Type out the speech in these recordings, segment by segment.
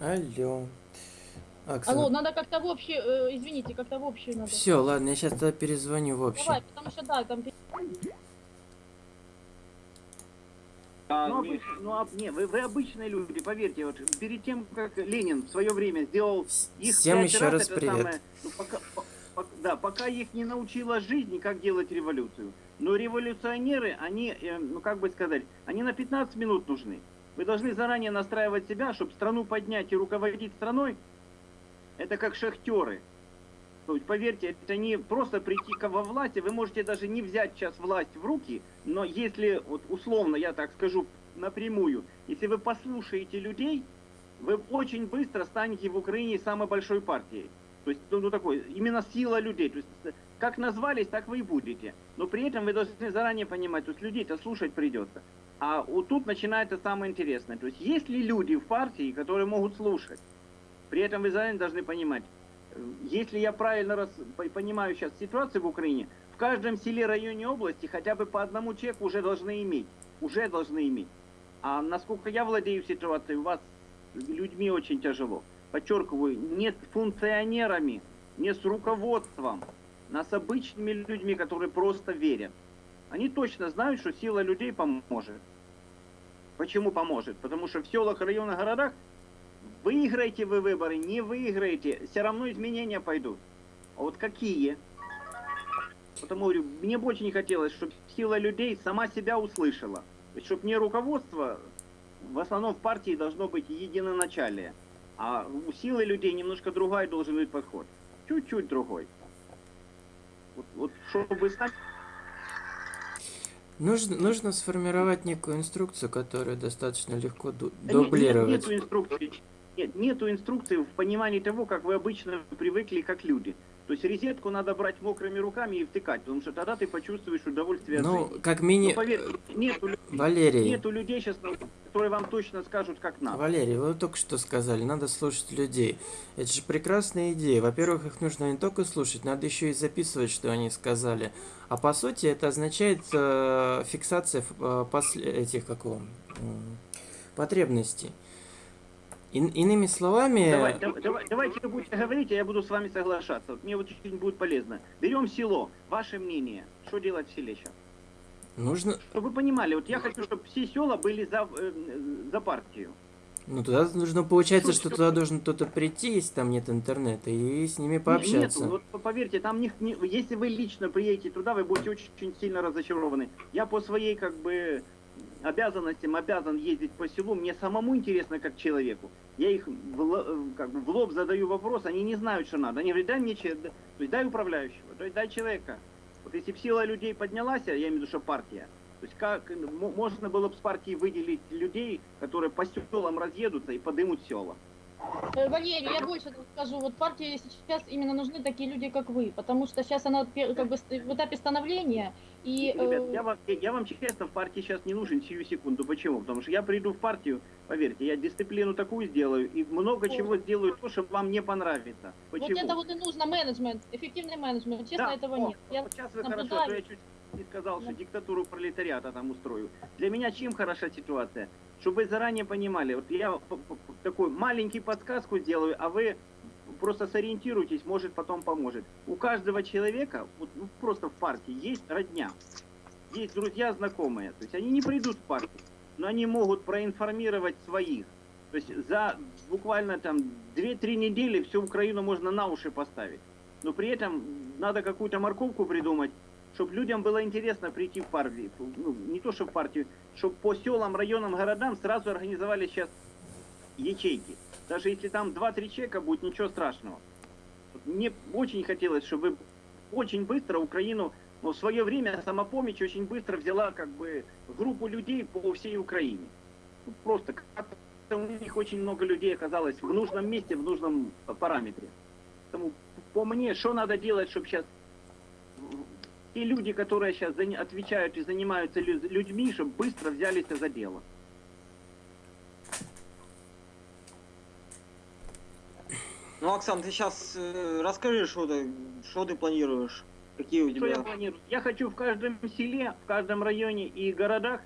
Алло. Оксана. Алло, надо как-то в общий, э, извините, как-то в общий надо. Все, ладно, я сейчас тогда перезвоню в общем. Давай, потому что да, там А, Ну, обычно, ну, а- не, вы, вы обычные люди, поверьте, вот перед тем, как Ленин в свое время сделал их Всем еще раз это привет. самое, ну, пока, по- по- да, пока их не научила жизнь, как делать революцию. Но революционеры, они, э, ну как бы сказать, они на 15 минут нужны. Вы должны заранее настраивать себя, чтобы страну поднять и руководить страной. Это как шахтеры. Поверьте, это не просто прийти во власти, вы можете даже не взять сейчас власть в руки, но если, вот условно, я так скажу напрямую, если вы послушаете людей, вы очень быстро станете в Украине самой большой партией. То есть, ну, ну, такой, именно сила людей. То есть, как назвались, так вы и будете. Но при этом вы должны заранее понимать, то есть людей-то слушать придется. А вот тут начинается самое интересное. То есть, есть ли люди в партии, которые могут слушать? При этом вы заранее должны понимать, э, если я правильно по- понимаю сейчас ситуацию в Украине, в каждом селе, районе, области хотя бы по одному человеку уже должны иметь. Уже должны иметь. А насколько я владею ситуацией, у вас людьми очень тяжело. Подчеркиваю, не с функционерами, не с руководством, а с обычными людьми, которые просто верят. Они точно знают, что сила людей поможет. Почему поможет? Потому что в селах, районах, городах выиграете вы выборы, не выиграете, все равно изменения пойдут. А вот какие? Потому говорю, мне бы очень хотелось, чтобы сила людей сама себя услышала. Чтобы не руководство, в основном в партии должно быть единоначалие. А у силы людей немножко другой должен быть подход. Чуть-чуть другой. Вот, вот чтобы стать Нужно, нужно сформировать некую инструкцию, которую достаточно легко ду- дублировать. Нет, нету инструкции. Нет, нету инструкции в понимании того, как вы обычно привыкли, как люди. То есть розетку надо брать мокрыми руками и втыкать, потому что тогда ты почувствуешь удовольствие от Ну, жизни. как Но мини... поверьте, нету, Валерий, нету людей сейчас, которые вам точно скажут, как надо. Валерий, вы только что сказали, надо слушать людей. Это же прекрасная идея. Во-первых, их нужно не только слушать, надо еще и записывать, что они сказали. А по сути, это означает э, фиксация э, после этих, как его, м, потребностей. Ин- иными словами, Давай, давай, давай- давайте вы будете говорить, а я буду с вами соглашаться. Вот мне вот очень будет полезно. Берем село. Ваше мнение. Что делать в селе сейчас? нужно, Чтобы вы понимали, вот я хочу, чтобы все села были за, э, за партию. ну туда нужно получается, Что- туда должен кто-то прийти, если там нет интернета, и с ними пообщаться. Вот поверьте, там не, не- если вы лично приедете туда, вы будете очень, очень сильно разочарованы. Я по своей как бы обязанностям обязан ездить по селу. Мне самому интересно как человеку. Я их в, э, как бы в лоб задаю вопрос, они не знают, что надо. Они говорят, дай мне то есть дай управляющего, то есть дай человека. Вот если бы сила людей поднялась, я имею в виду, что партия, то есть как мо- можно было бы с партии выделить людей, которые по селам разъедутся и подымут села. Э, Валерий, я больше скажу, вот партии сейчас именно нужны такие люди, как вы, потому что сейчас она как бы в этапе становления, и Ребят, э, я вам, я вам честно в партии сейчас не нужен сию секунду. Почему? Потому что я приду в партию, поверьте, я дисциплину такую сделаю и много чего сделаю то, что вам не понравится. вот Почему? это вот и нужно менеджмент, эффективный менеджмент, честно, Да, этого о, нет. Я Вот сейчас вы наблюдаю. хорошо, я чуть не сказал, что диктатуру пролетариата там устрою. Для меня чем хороша ситуация? Чтобы вы заранее понимали, вот я такой маленький подсказку сделаю, а вы просто сориентируйтесь, может потом поможет. У каждого человека, вот, ну, просто в партии, есть родня, есть друзья, знакомые. То есть они не придут в партию, но они могут проинформировать своих. То есть за буквально там 2-3 недели всю Украину можно на уши поставить. Но при этом надо какую-то морковку придумать, чтобы людям было интересно прийти в партию. Ну, не то, что в партию, чтобы по селам, районам, городам сразу организовали сейчас ячейки. Даже если там 2-3 человека будет, ничего страшного. Мне очень хотелось, чтобы очень быстро Украину, ну, в свое время самопомощь очень быстро взяла как бы группу людей по всей Украине. Ну, Просто как-то у них очень много людей оказалось в нужном месте, в нужном параметре. Поэтому по мне, что надо делать, чтобы сейчас те люди, которые сейчас отвечают и занимаются лю- людьми, чтобы быстро взялись за дело. Ну, Оксан, ты сейчас расскажи, что ты, что ты планируешь, какие у Что я тебя... планирую? Я хочу в каждом селе, в каждом районе и городах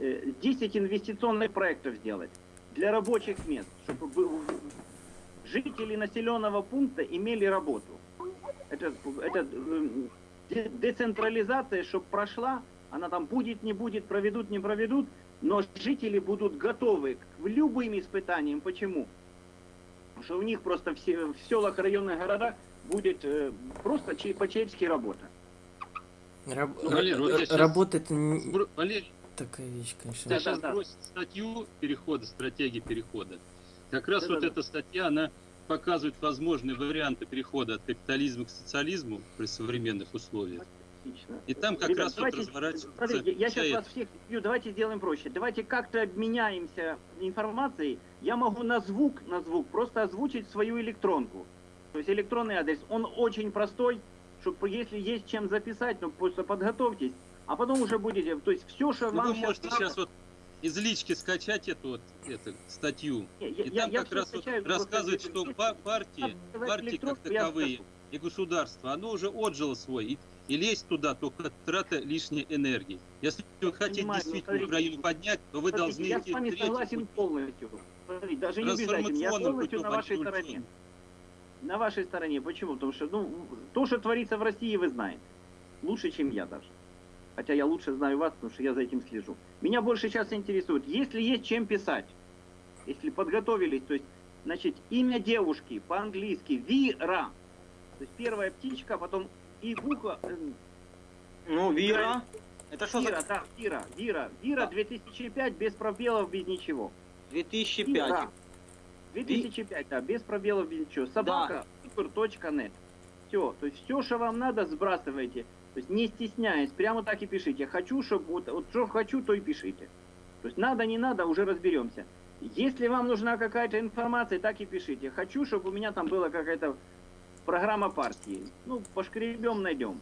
э, 10 инвестиционных проектов сделать. для рабочих мест, чтобы жители населенного пункта имели работу. Это, это де- децентрализация, чтобы прошла, она там будет, не будет, проведут, не проведут, но жители будут готовы к любым испытаниям. Почему? Потому что у них просто все, в селах, районных городах будет э, просто че- по-человечески работа. Раб- Ну, Валер, вот щас- Работа это не такая вещь, конечно. я Да, сейчас да, да. статью перехода, стратегии перехода. Как раз Да, вот да, да. эта статья, она показывает возможные варианты перехода от капитализма к социализму при современных условиях. Отлично. И там как Ребят, раз вот давайте, разворачивается смотрите, я вся сейчас вас всех бью, давайте сделаем проще. Давайте как-то обменяемся информацией. Я могу на звук, на звук просто озвучить свою электронку. То есть электронный адрес, он очень простой, чтобы если есть чем записать, ну просто подготовьтесь, а потом уже будете, то есть все, что Ну, вам вы щас можете сейчас вот из лички скачать эту вот эту статью. Не, И я- там я как раз вот скачаю, просто рассказывает, что партии, партии как таковые и государство, оно уже отжило свой. И, и лезть туда только трата лишней энергии. Если вы хотите Понимаю, действительно смотрите, Украину поднять, то вы Смотрите, должны я с вами согласен путь. полностью. Смотрите, даже не обязательно, я полностью на вашей стороне. На вашей стороне. Почему? Потому что ну, то, что творится в России, вы знаете. Лучше, чем я даже. Хотя я лучше знаю вас, потому что я за этим слежу. Меня больше сейчас интересует, если есть чем писать, если подготовились, то есть, значит, имя девушки по-английски Вира. То есть первая птичка, потом и буква э, Ну, Вира. Это что Вира, за да, Вира, Вира, Вира Да. 2005 без пробелов, без ничего. 2005? Вира. 2005, да, без пробелов, без ничего. Собака, супер.нет. Все, то есть все, что вам надо, сбрасывайте. То есть не стесняясь, прямо так и пишите. Хочу, чтобы вот, вот что хочу, то и пишите. То есть надо, не надо, уже разберемся. Если вам нужна какая-то информация, так и пишите. Хочу, чтобы у меня там была какая-то программа партии. Ну, пошкребем, найдем.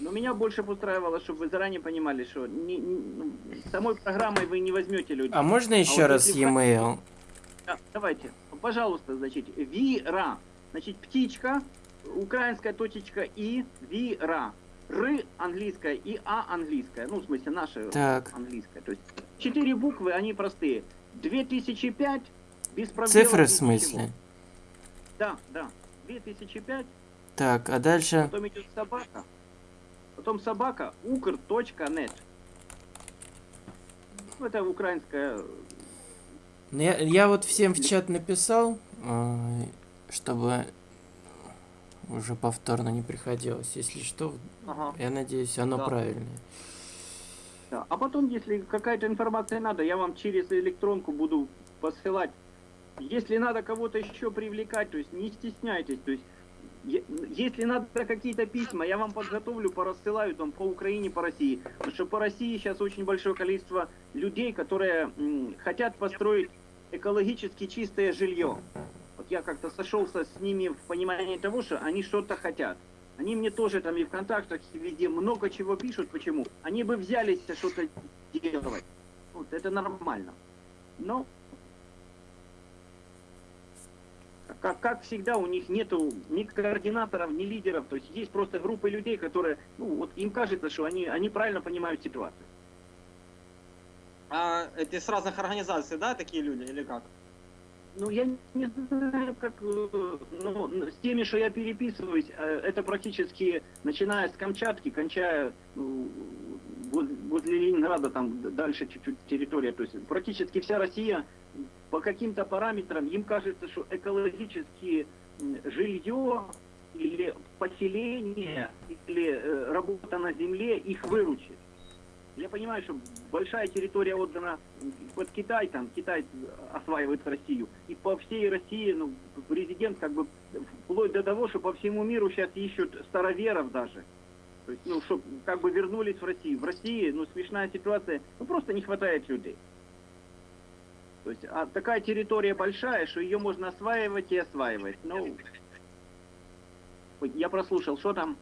Но меня больше устраивало, чтобы вы заранее понимали, что не- не- ну, самой программой вы не возьмете людей. А можно еще вот раз e-mail? Да, давайте, пожалуйста, значит, Вира. Значит, птичка, украинская точечка И, Вира. Р английская и А английская. Ну, в смысле, наша Так. английская. То есть четыре буквы, они простые. 2005 без пробелов. Цифры в без ничего. смысле? Да, да. 2005, Так, а дальше? потом идет собака. Потом собака, ukr.net. Ну, это украинская Ну, Я, я вот всем в чат написал, э, чтобы уже повторно не приходилось. Если что, Ага. я надеюсь, оно Да. правильное. Да. А потом, если какая-то информация надо, я вам через электронку буду посылать. Если надо кого-то еще привлекать, то есть не стесняйтесь. То есть, если надо какие-то письма, я вам подготовлю, порассылаю там по Украине, по России. Потому что по России сейчас очень большое количество людей, которые м, хотят построить экологически чистое жилье. Я как-то сошелся с ними в понимании того, что они что-то хотят. Они мне тоже там и в контактах, везде много чего пишут. Почему? Они бы взялись что-то делать. Вот это нормально. Но как, как всегда, у них нету ни координаторов, ни лидеров. То есть есть просто группы людей, которые, ну, вот им кажется, что они, они правильно понимают ситуацию. А это с разных организаций, да, такие люди, или как? Ну, я не знаю, как, э, ну, с теми, что я переписываюсь, э, это практически, начиная с Камчатки, кончая ну, воз- возле Ленинграда, там дальше чуть-чуть территория, то есть практически вся Россия по каким-то параметрам, им кажется, что экологически м, жилье или поселение, или э, работа на земле их выручит. Я понимаю, что большая территория отдана под Китай, там Китай осваивает Россию. И по всей России, ну, президент как бы вплоть до того, что по всему миру сейчас ищут староверов даже. То есть, ну, чтобы как бы вернулись в Россию. В России, ну, смешная ситуация, ну, просто не хватает людей. То есть, а такая территория большая, что ее можно осваивать и осваивать. Ну, я прослушал, что там?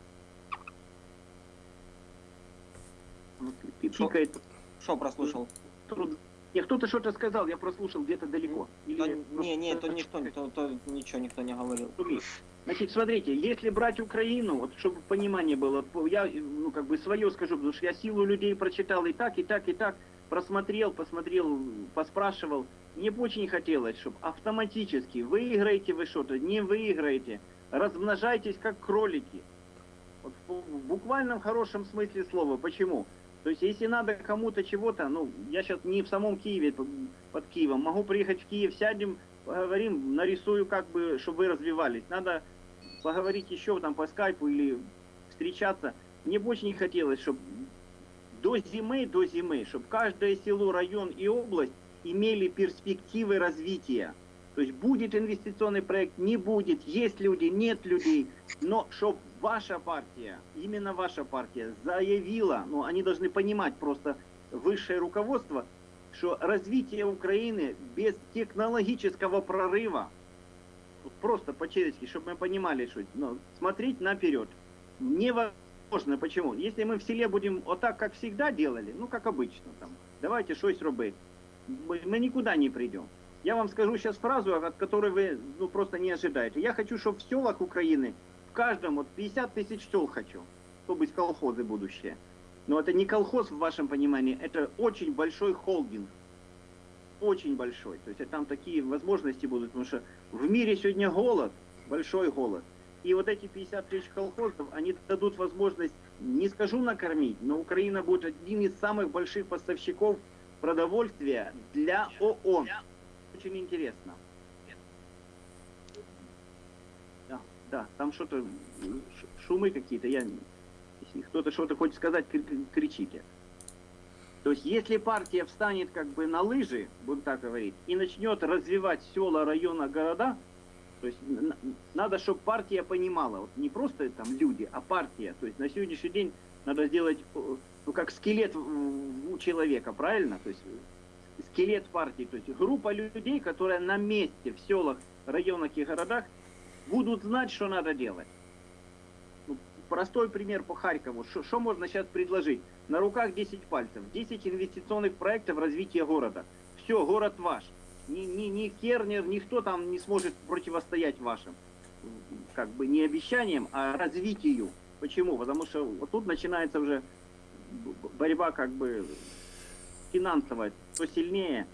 Шо? Пикает. Что прослушал? Не, кто-то что-то сказал, я прослушал где-то далеко. Или Да, просто- не, не, то никто, то, то ничего никто не говорил. Значит, смотрите, если брать Украину, вот чтобы понимание было, я ну, как бы свое скажу, потому что я силу людей прочитал и так, и так, и так. просмотрел, посмотрел, поспрашивал. Мне бы очень хотелось, чтобы автоматически выиграете вы что-то, не выиграете, размножайтесь как кролики. Вот в буквальном хорошем смысле слова. Почему? То есть, если надо кому-то чего-то, ну, я сейчас не в самом Киеве, под Киевом, могу приехать в Киев, сядем, поговорим, нарисую, как бы, чтобы вы развивались. Надо поговорить еще там по скайпу или встречаться. Мне бы очень хотелось, чтобы до зимы, до зимы, чтобы каждое село, район и область имели перспективы развития. То есть будет инвестиционный проект, не будет, есть люди, нет людей, но чтобы ваша партия, именно ваша партия заявила, ну они должны понимать просто высшее руководство, что развитие Украины без технологического прорыва, просто по-человечески, чтобы мы понимали, что ну, смотреть наперед невозможно. Почему? Если мы в селе будем вот так, как всегда делали, ну как обычно, там, давайте щось робити, мы, никуда не придем. Я вам скажу сейчас фразу, от которой вы ну, просто не ожидаете. Я хочу, чтобы в селах Украины, каждом, вот 50 тысяч сел хочу, чтобы быть колхозы будущее. Но это не колхоз в вашем понимании, это очень большой холдинг. Очень большой. То есть там такие возможности будут, потому что в мире сегодня голод, большой голод. И вот эти 50 тысяч колхозов, они дадут возможность, не скажу накормить, но Украина будет одним из самых больших поставщиков продовольствия для ООН. Очень интересно. Да, там что-то, шумы какие-то, я, если кто-то что-то хочет сказать, кри- кри- кричите. То есть, если партия встанет как бы на лыжи, будем так говорить, и начнет развивать села, района, города, то есть надо, чтобы партия понимала, вот не просто там люди, а партия. То есть на сегодняшний день надо сделать, ну как скелет у человека, правильно? То есть э, скелет партии, то есть группа людей, которая на месте в селах, районах и городах будут знать, что надо делать. Ну, простой пример по Харькову. Что- можно сейчас предложить? На руках 10 пальцев, 10 инвестиционных проектов развития города. Все, город ваш. Ни, ни, ни Кернер, никто там не сможет противостоять вашим. Как бы не обещаниям, а развитию. Почему? Потому что вот тут начинается уже борьба как бы финансовая, кто сильнее.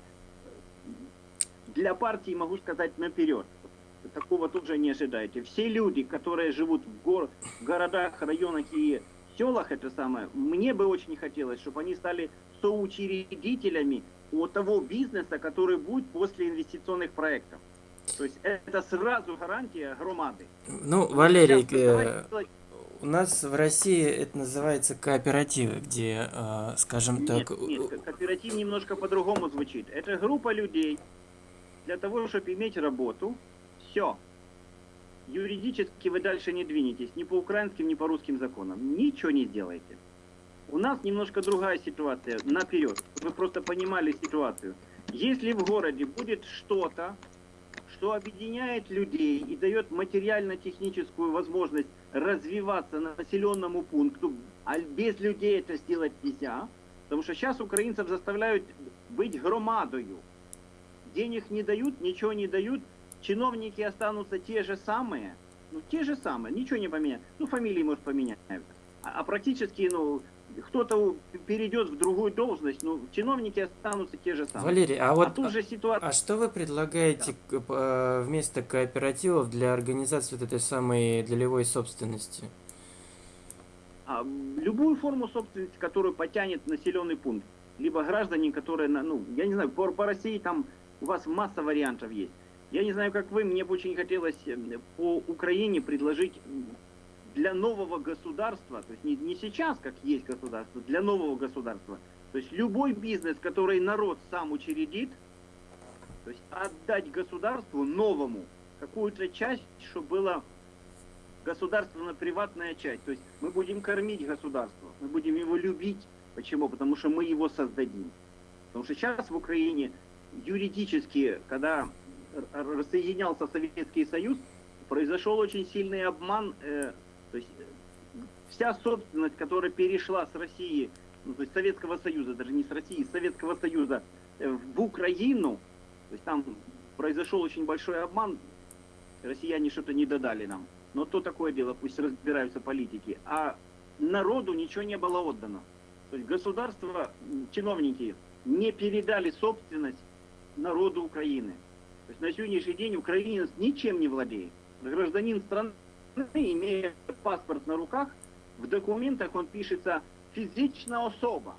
Для партии могу сказать наперед. Такого тоже не ожидайте. Все люди, которые живут в, гор- в городах, районах и селах, это самое, мне бы очень хотелось, чтобы они стали соучредителями от того бизнеса, который будет после инвестиционных проектов. То есть это сразу гарантия громады. Ну, Валерий, Сейчас э, у нас в России это называется кооперативы, где, э, скажем Нет, так, нет, ко- кооператив немножко по-другому звучит. Это группа людей для того, чтобы иметь работу. Все. Юридически вы дальше не двинетесь ни по украинским, ни по русским законам. Ничего не сделаете. У нас немножко другая ситуация. Наперед. Вы просто понимали ситуацию. Если в городе будет что-то, что объединяет людей и дает материально-техническую возможность развиваться населенному пункту, а без людей это сделать нельзя, потому что сейчас украинцев заставляют быть громадою. Денег не дают, ничего не дают, чиновники останутся те же самые, ну те же самые, ничего не поменяют. Ну фамилии, может, поменяются. А, а практически, ну, кто-то перейдет в другую должность, ну, чиновники останутся те же самые. Валерий, а а вот тут же ситуация... А что вы предлагаете э, вместо кооперативов для организации вот этой самой долевой собственности? А, любую форму собственности, которую потянет населенный пункт. Либо граждане, которые, на- ну, я не знаю, по, по России там у вас масса вариантов есть. Я не знаю, как вы, мне бы очень хотелось э, по Украине предложить для нового государства, то есть не, не сейчас, как есть государство, для нового государства. То есть любой бизнес, который народ сам учредит, то есть отдать государству новому какую-то часть, чтобы была государственно-приватная часть. То есть мы будем кормить государство, мы будем его любить. Почему? Потому что мы его создадим. Потому что сейчас в Украине юридически, когда рассоединялся Советский Союз, произошел очень сильный обман. э, то есть э, вся собственность, которая перешла с России, ну, то есть Советского Союза, даже не с России, с Советского Союза э, в Украину, то есть там произошел очень большой обман, россияне что-то не додали нам. Но то такое дело, пусть разбираются политики. А народу ничего не было отдано. То есть государство, чиновники не передали собственность народу Украины. То есть на сегодняшний день украинец ничем не владеет. Гражданин страны, имея паспорт на руках, в документах он пишется физичная особа,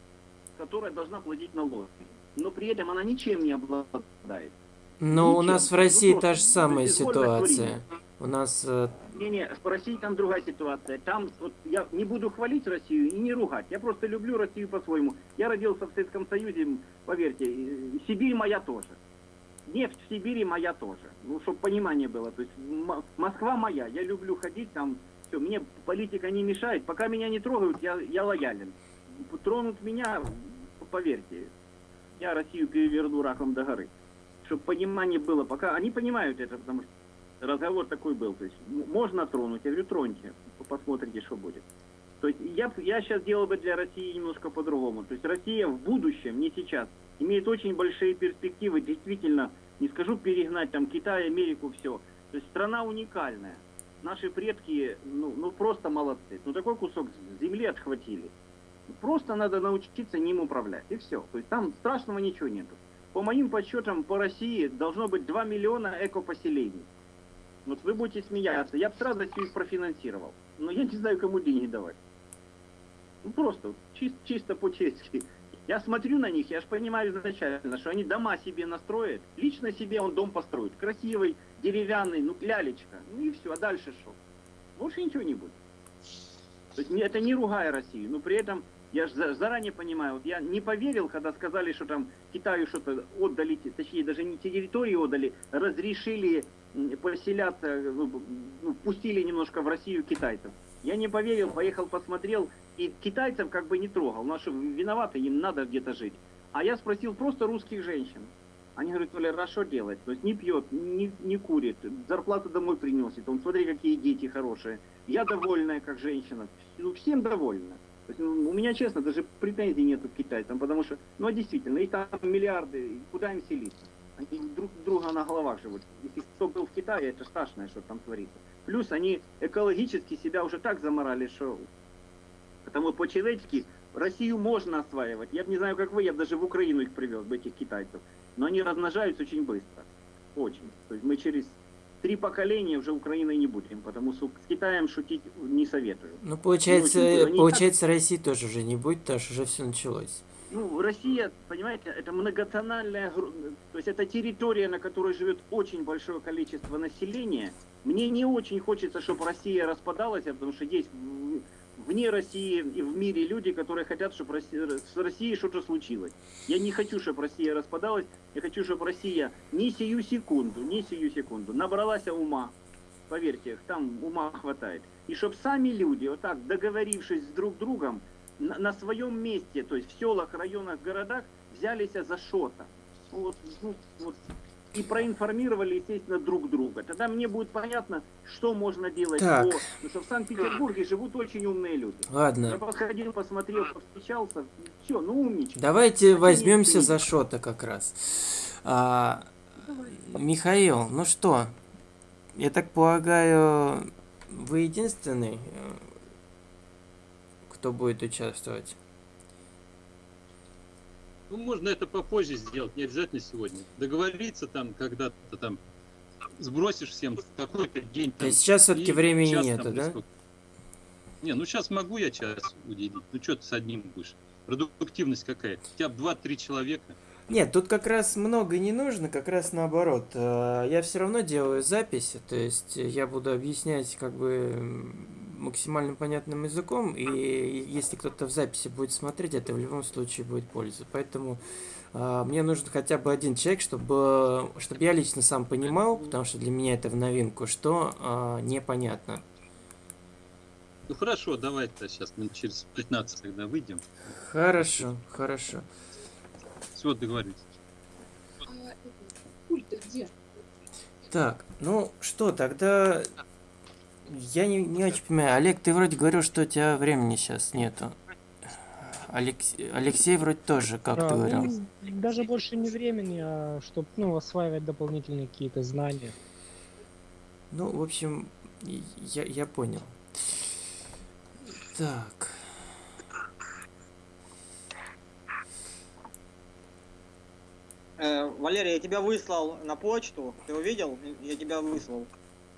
которая должна платить налоги. Но при этом она ничем не обладает. Но у Ничем. нас в Ну, России просто та же самая ситуация. У нас Не-не, в России там другая ситуация. Там вот я не буду хвалить Россию и не ругать. Я просто люблю Россию по-своему. Я родился в Советском Союзе, поверьте, Сибирь моя тоже. Нефть в Сибири моя тоже. Ну, чтобы понимание было. То есть Москва моя. Я люблю ходить там. Все, мне политика не мешает. Пока меня не трогают, я, я лоялен. Тронут меня, поверьте, я Россию переверну раком до горы. Чтобы понимание было. Пока они понимают это, потому что разговор такой был. То есть можно тронуть, я говорю, троньте, посмотрите, что будет. То есть я, я сейчас делал бы для России немножко по-другому. То есть Россия в будущем, не сейчас, имеет очень большие перспективы, действительно, не скажу перегнать там Китай, Америку, все. То есть страна уникальная. Наши предки, ну, ну просто молодцы. Ну такой кусок земли отхватили. Просто надо научиться ним управлять. И все. То есть там страшного ничего нету. По моим подсчетам, по России должно быть 2 миллиона экопоселений. Вот вы будете смеяться. Я бы с радостью их профинансировал. Но я не знаю, кому деньги давать. Ну просто, чис- чисто по-честски. Я смотрю на них, я же понимаю изначально, что они дома себе настроят. Лично себе он дом построит. Красивый, деревянный, ну лялечка. Ну и все, а дальше что? Больше ничего не будет. То есть это не ругая Россию, но при этом я же заранее понимаю, вот я не поверил, когда сказали, что там Китаю что-то отдали, точнее даже не территории отдали, разрешили поселяться, б- ну, пустили немножко в Россию китайцев. Я не поверил, поехал посмотрел, и китайцев как бы не трогал. Ну а виноваты, им надо где-то жить. А я спросил просто русских женщин. Они говорят, а что делать? То есть не пьет, не, не курит, зарплату домой приносит. Он, смотри, какие дети хорошие. Я довольная, как женщина. Ну, всем довольна. То есть, ну, у меня, честно, даже претензий нету к китайцам, потому что, ну, а действительно, их там миллиарды, и куда им селиться? Они друг друга на головах живут. Если кто был в Китае, это страшное, что там творится. Плюс они экологически себя уже так заморали, что... Потому по-человечески Россию можно осваивать. Я не знаю, как вы, я бы даже в Украину их привез, бы этих китайцев. Но они размножаются очень быстро. Очень. То есть мы через три поколения уже Украиной не будем, потому что с Китаем шутить не советую. ну получается, Ну, получается России тоже уже не будет, потому что уже все началось. Ну, Россия, понимаете, это многонациональная, то есть это территория, на которой живет очень большое количество населения. Мне не очень хочется, чтобы Россия распадалась, потому что есть вне России и в мире люди, которые хотят, чтобы Россия- с Россией что-то случилось. Я не хочу, чтобы Россия распадалась, я хочу, чтобы Россия не сию секунду, не сию секунду набралась ума. Поверьте, там ума хватает. И чтобы сами люди, вот так договорившись с друг другом, на, на своем месте, то есть в селах, районах, городах, взялись за что-то. Вот, ну, вот, и проинформировали, естественно, друг друга. Тогда мне будет понятно, что можно делать. Так. По... Потому что в Санкт-Петербурге живут очень умные люди. Я Ладно, подходил, посмотрел, повстречался. Все, ну умничка. давайте Хотя возьмемся за шота как раз. А, Михаил, ну что, я так полагаю, вы единственный, э, кто будет участвовать? Ну, можно это попозже сделать, не обязательно сегодня. Договориться там, когда-то там сбросишь всем какой-то день. То там, есть сейчас все-таки времени час нету, там да? сколько. Не, ну сейчас могу я час уделить. Ну что ты с одним будешь? Продуктивность какая? Хотя бы 2-3 человека. Нет, тут как раз много не нужно, как раз наоборот. Э, Я все равно делаю записи, то есть я буду объяснять как бы максимально понятным языком, и если кто-то в записи будет смотреть, это в любом случае будет польза. Поэтому э, мне нужен хотя бы один человек, чтобы, чтобы я лично сам понимал, потому что для меня это в новинку, что э, непонятно. Ну хорошо, давай-то сейчас минут через 15 тогда выйдем. Хорошо, хорошо. Все, договорились. Пульт где? Так, ну что, тогда я не, не очень понимаю. Олег, ты вроде говорил, что у тебя времени сейчас нету. Алекс- Алексей вроде тоже, как Да, ты говорил. ну, даже больше не времени, а чтобы ну, осваивать дополнительные какие-то знания. Ну, в общем, я, я понял. Так. Э, Валерий, я тебя выслал на почту. Ты увидел? Я тебя выслал.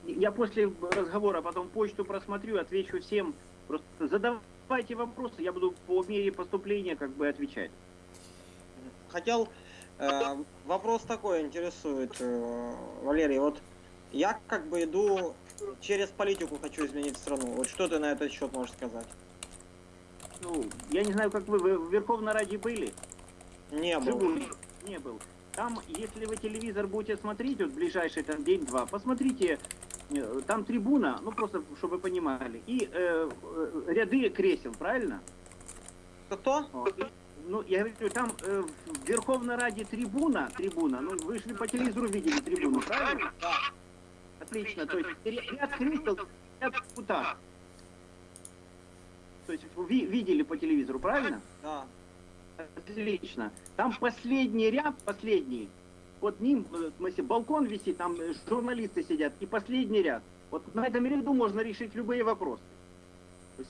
Я после разговора потом почту просмотрю, отвечу всем. Просто задавайте вопросы, я буду по мере поступления как бы отвечать. Хотел э, вопрос такой интересует, э, Валерий. Вот я как бы иду через политику хочу изменить страну. Вот что ты на этот счет можешь сказать? Ну, я не знаю, как вы, вы в Верховной Раде были? Не был. Не был. Там, если вы телевизор будете смотреть, вот ближайший там день-два, посмотрите, там трибуна, ну просто, чтобы вы понимали, и э, э, ряды кресел, правильно? Кто? Вот. Ну, я говорю, там э, в Верховной Раде трибуна, трибуна, ну вы же по телевизору видели трибуну, правильно? Да. Отлично, то есть ря- ряд кресел, ряд депутатов. То есть вы ви- видели по телевизору, правильно? Да. Отлично. Там последний ряд, последний. Вот ним, э, в смысле, балкон висит, там э, журналисты сидят, и последний ряд. Вот на этом ряду можно решить любые вопросы.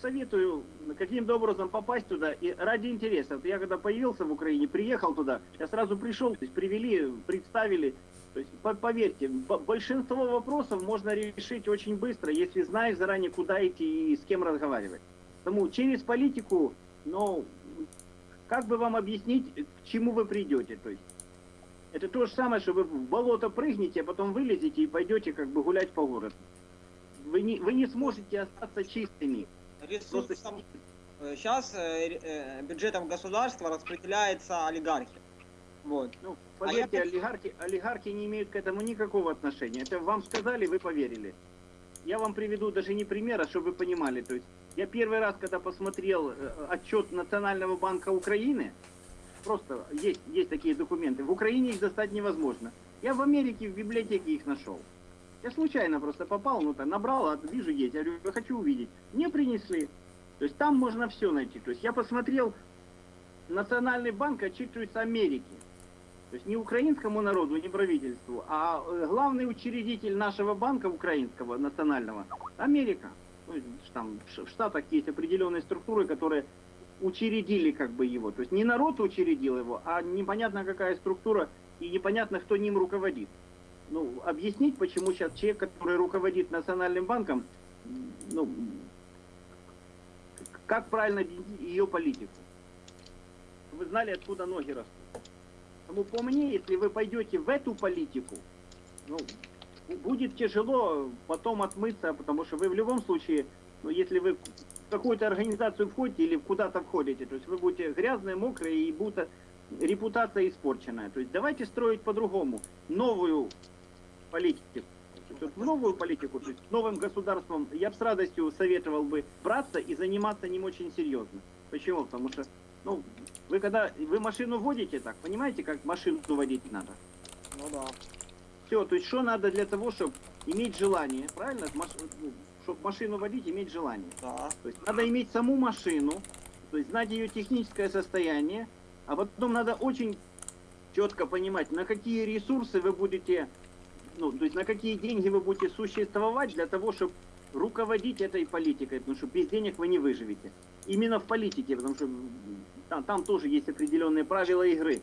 Советую каким-то образом попасть туда и ради интереса. Вот я когда появился в Украине, приехал туда, я сразу пришел, то есть привели, представили. То есть по- поверьте, большинство вопросов можно решить очень быстро, если знаешь заранее, куда идти и с кем разговаривать. Потому через политику, ну, как бы вам объяснить, к чему вы придете? То есть это то же самое, что вы в болото прыгнете, а потом вылезете и пойдете как бы гулять по городу. Вы не, вы не сможете остаться чистыми. Ресурсом сейчас бюджетом государства распределяется олигархи. Вот. Ну, А поверьте, я- олигархи, олигархи не имеют к этому никакого отношения. Это вам сказали, вы поверили. Я вам приведу даже не пример, а чтобы вы понимали. То есть я первый раз, когда посмотрел э, отчет Национального банка Украины, просто есть, есть такие документы, в Украине их достать невозможно. Я в Америке в библиотеке их нашел. Я случайно просто попал, ну там набрал, а вижу есть. Я говорю, хочу увидеть. Мне принесли. То есть там можно все найти. То есть я посмотрел, Национальный банк отчитывается Америке. То есть не украинскому народу, не правительству, а э, главный учредитель нашего банка украинского, национального, Америка. Ну, там в Штатах есть определенные структуры, которые учредили как бы его. То есть не народ учредил его, а непонятно какая структура и непонятно, кто ним руководит. Ну, объяснить, почему сейчас человек, который руководит Национальным банком, ну, как правильно ее политику. Вы знали, откуда ноги растут. Поэтому по мне, если вы пойдете в эту политику, ну, будет тяжело потом отмыться, потому что вы в любом случае, ну, если вы какую-то организацию входите или куда-то входите, то есть вы будете грязные, мокрые и будет репутация испорченная. То есть давайте строить по-другому новую политику. В новую политику, то есть новым государством я бы с радостью советовал бы браться и заниматься ним очень серьезно. Почему? Потому что, ну, вы когда вы машину водите так, понимаете, как машину водить надо? Ну да. Все, то есть что надо для того, чтобы иметь желание, правильно? Чтобы машину водить, иметь желание. Да. То есть надо иметь саму машину, то есть знать ее техническое состояние, а потом надо очень четко понимать, на какие ресурсы вы будете, ну, то есть на какие деньги вы будете существовать для того, чтобы руководить этой политикой, потому что без денег вы не выживете. Именно в политике, потому что там, там тоже есть определенные правила игры.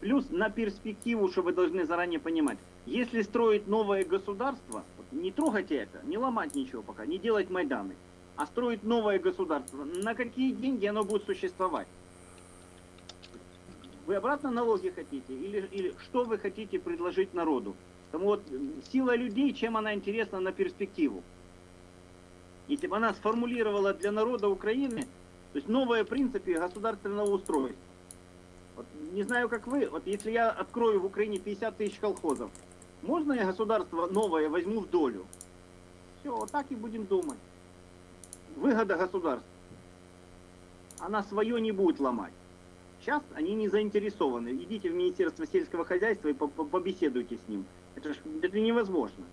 Плюс на перспективу, что вы должны заранее понимать. Если строить новое государство, не трогайте это, не ломать ничего пока, не делать Майданы, а строить новое государство, на какие деньги оно будет существовать? Вы обратно налоги хотите? Или, или что вы хотите предложить народу? Потому вот сила людей, чем она интересна на перспективу? Если бы она сформулировала для народа Украины, то есть новые принципы государственного устройства. Вот, не знаю, как вы, вот если я открою в Украине 50 тысяч колхозов, можно я государство новое возьму в долю? Все, вот так и будем думать. Выгода государства. Она свое не будет ломать. Сейчас они не заинтересованы. Идите в Министерство сельского хозяйства и по- по- побеседуйте с ним. Это, ж, это невозможно.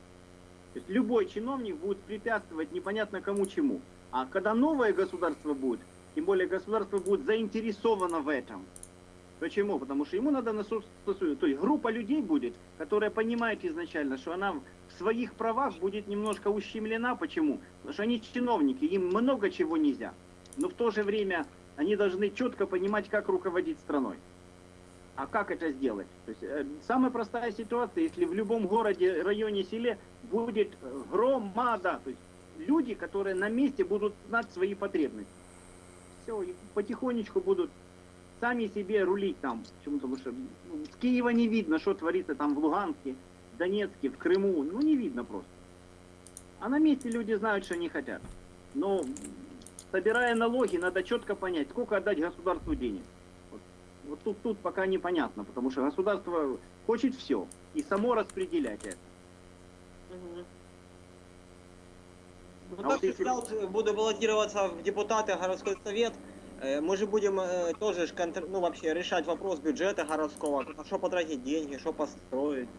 То есть любой чиновник будет препятствовать непонятно кому чему. А когда новое государство будет, тем более государство будет заинтересовано в этом. Почему? Потому что ему надо насуществовать. То есть группа людей будет, которая понимает изначально, что она в своих правах будет немножко ущемлена. Почему? Потому что они чиновники, им много чего нельзя. Но в то же время они должны четко понимать, как руководить страной. А как это сделать? То есть, э, самая простая ситуация, если в любом городе, районе, селе будет громада, то есть люди, которые на месте будут знать свои потребности. Все, и потихонечку будут сами себе рулить там. Почему? Потому что ну, с Киева не видно, что творится там в Луганске, в Донецке, в Крыму. Ну, не видно просто. А на месте люди знают, что они хотят. Но собирая налоги, надо четко понять, сколько отдать государству денег. Вот, вот тут, тут пока непонятно, потому что государство хочет все и само распределять это. Мгм. Ну, А так вот если- буду баллотироваться в депутаты, городской совет. Э, Мы же будем э, тоже контр- ну, вообще решать вопрос бюджета городского, на что потратить деньги, что построить.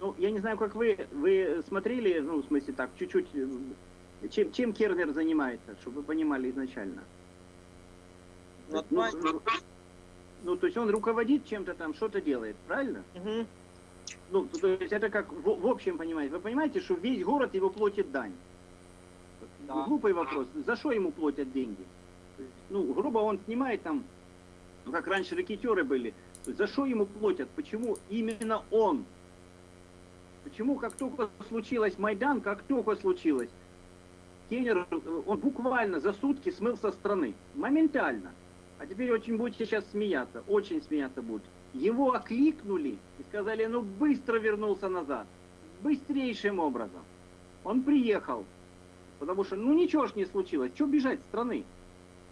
Ну, я не знаю, как вы, вы смотрели, ну, в смысле так, чуть-чуть, чем, чем Кернер занимается, чтобы вы понимали изначально. Ну, Ну, ну, ну, то есть он руководит чем-то там, что-то делает, правильно? Мгм. Ну, то есть это как в, в общем понимаете. Вы понимаете, что весь город его платит дань. Да. Глупый вопрос. За что ему платят деньги? Ну, грубо он снимает там, ну, как раньше рекетеры были. За что ему платят? Почему именно он? Почему, как только случилось Майдан, как только случилось, Кеннер, он буквально за сутки смыл со страны. Моментально. А теперь очень будете сейчас смеяться, очень смеяться будут. Его окликнули и сказали, ну быстро вернулся назад. Быстрейшим образом. Он приехал. Потому что, ну ничего ж не случилось. Что бежать с страны?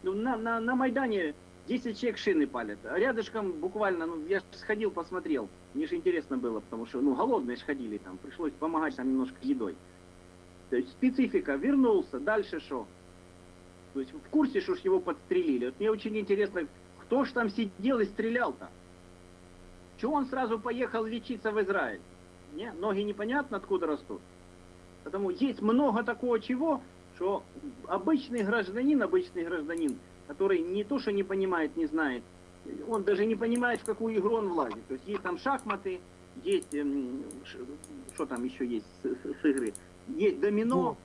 Ну, на, на, на Майдане 10 человек шины палят. А рядышком буквально, ну, я сходил, посмотрел. Мне же интересно было, потому что, ну, голодные ж ходили там. Пришлось помогать там немножко едой. То есть специфика. Вернулся. Дальше что? То есть в курсе, что ж его подстрелили. Вот мне очень интересно, кто ж там сидел и стрелял-то? Чего он сразу поехал лечиться в Израиль? Не? Ноги непонятно откуда растут. Потому есть много такого чего, что обычный гражданин, обычный гражданин, который не то, что не понимает, не знает, он даже не понимает, в какую игру он влазит. То есть есть там шахматы, есть, эм, что там еще есть с, с- игры, есть домино,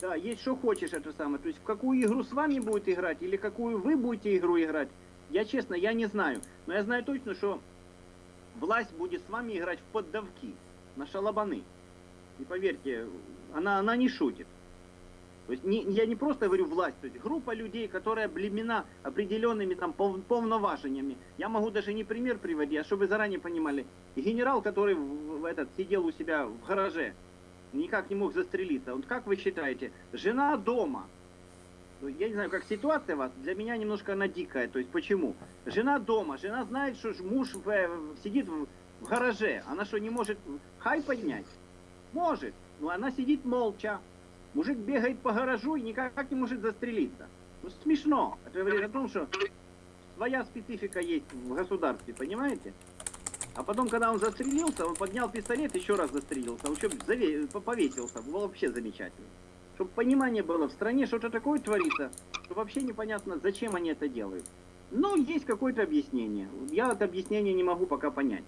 да, есть что хочешь это самое. То есть в какую игру с вами будет играть или какую вы будете игру играть, я честно, я не знаю. Но я знаю точно, что власть будет с вами играть в поддавки, на шалабаны. И поверьте, она, она не шутит. То есть не, я не просто говорю власть, то есть группа людей, которая облемена определенными там пов- повноважениями. Я могу даже не пример приводить, а чтобы заранее понимали. Генерал, который в- в этот сидел у себя в гараже, никак не мог застрелиться. Вот как вы считаете, жена дома, ну, я не знаю, как ситуация у вас, для меня немножко она дикая. То есть почему? Жена дома, жена знает, что муж в- в- сидит в, в гараже. Она что, не может хай поднять? Может, но она сидит молча. Мужик бегает по гаражу и никак не может застрелиться. Ну, смешно. Это говорит о том, что своя специфика есть в государстве, понимаете? А потом, когда он застрелился, он поднял пистолет, еще раз застрелился. Он заве- по- повесился. Было вообще замечательно. Чтобы понимание было, в стране что-то такое творится, что вообще непонятно, зачем они это делают. Но есть какое-то объяснение. Я это объяснение не могу пока понять.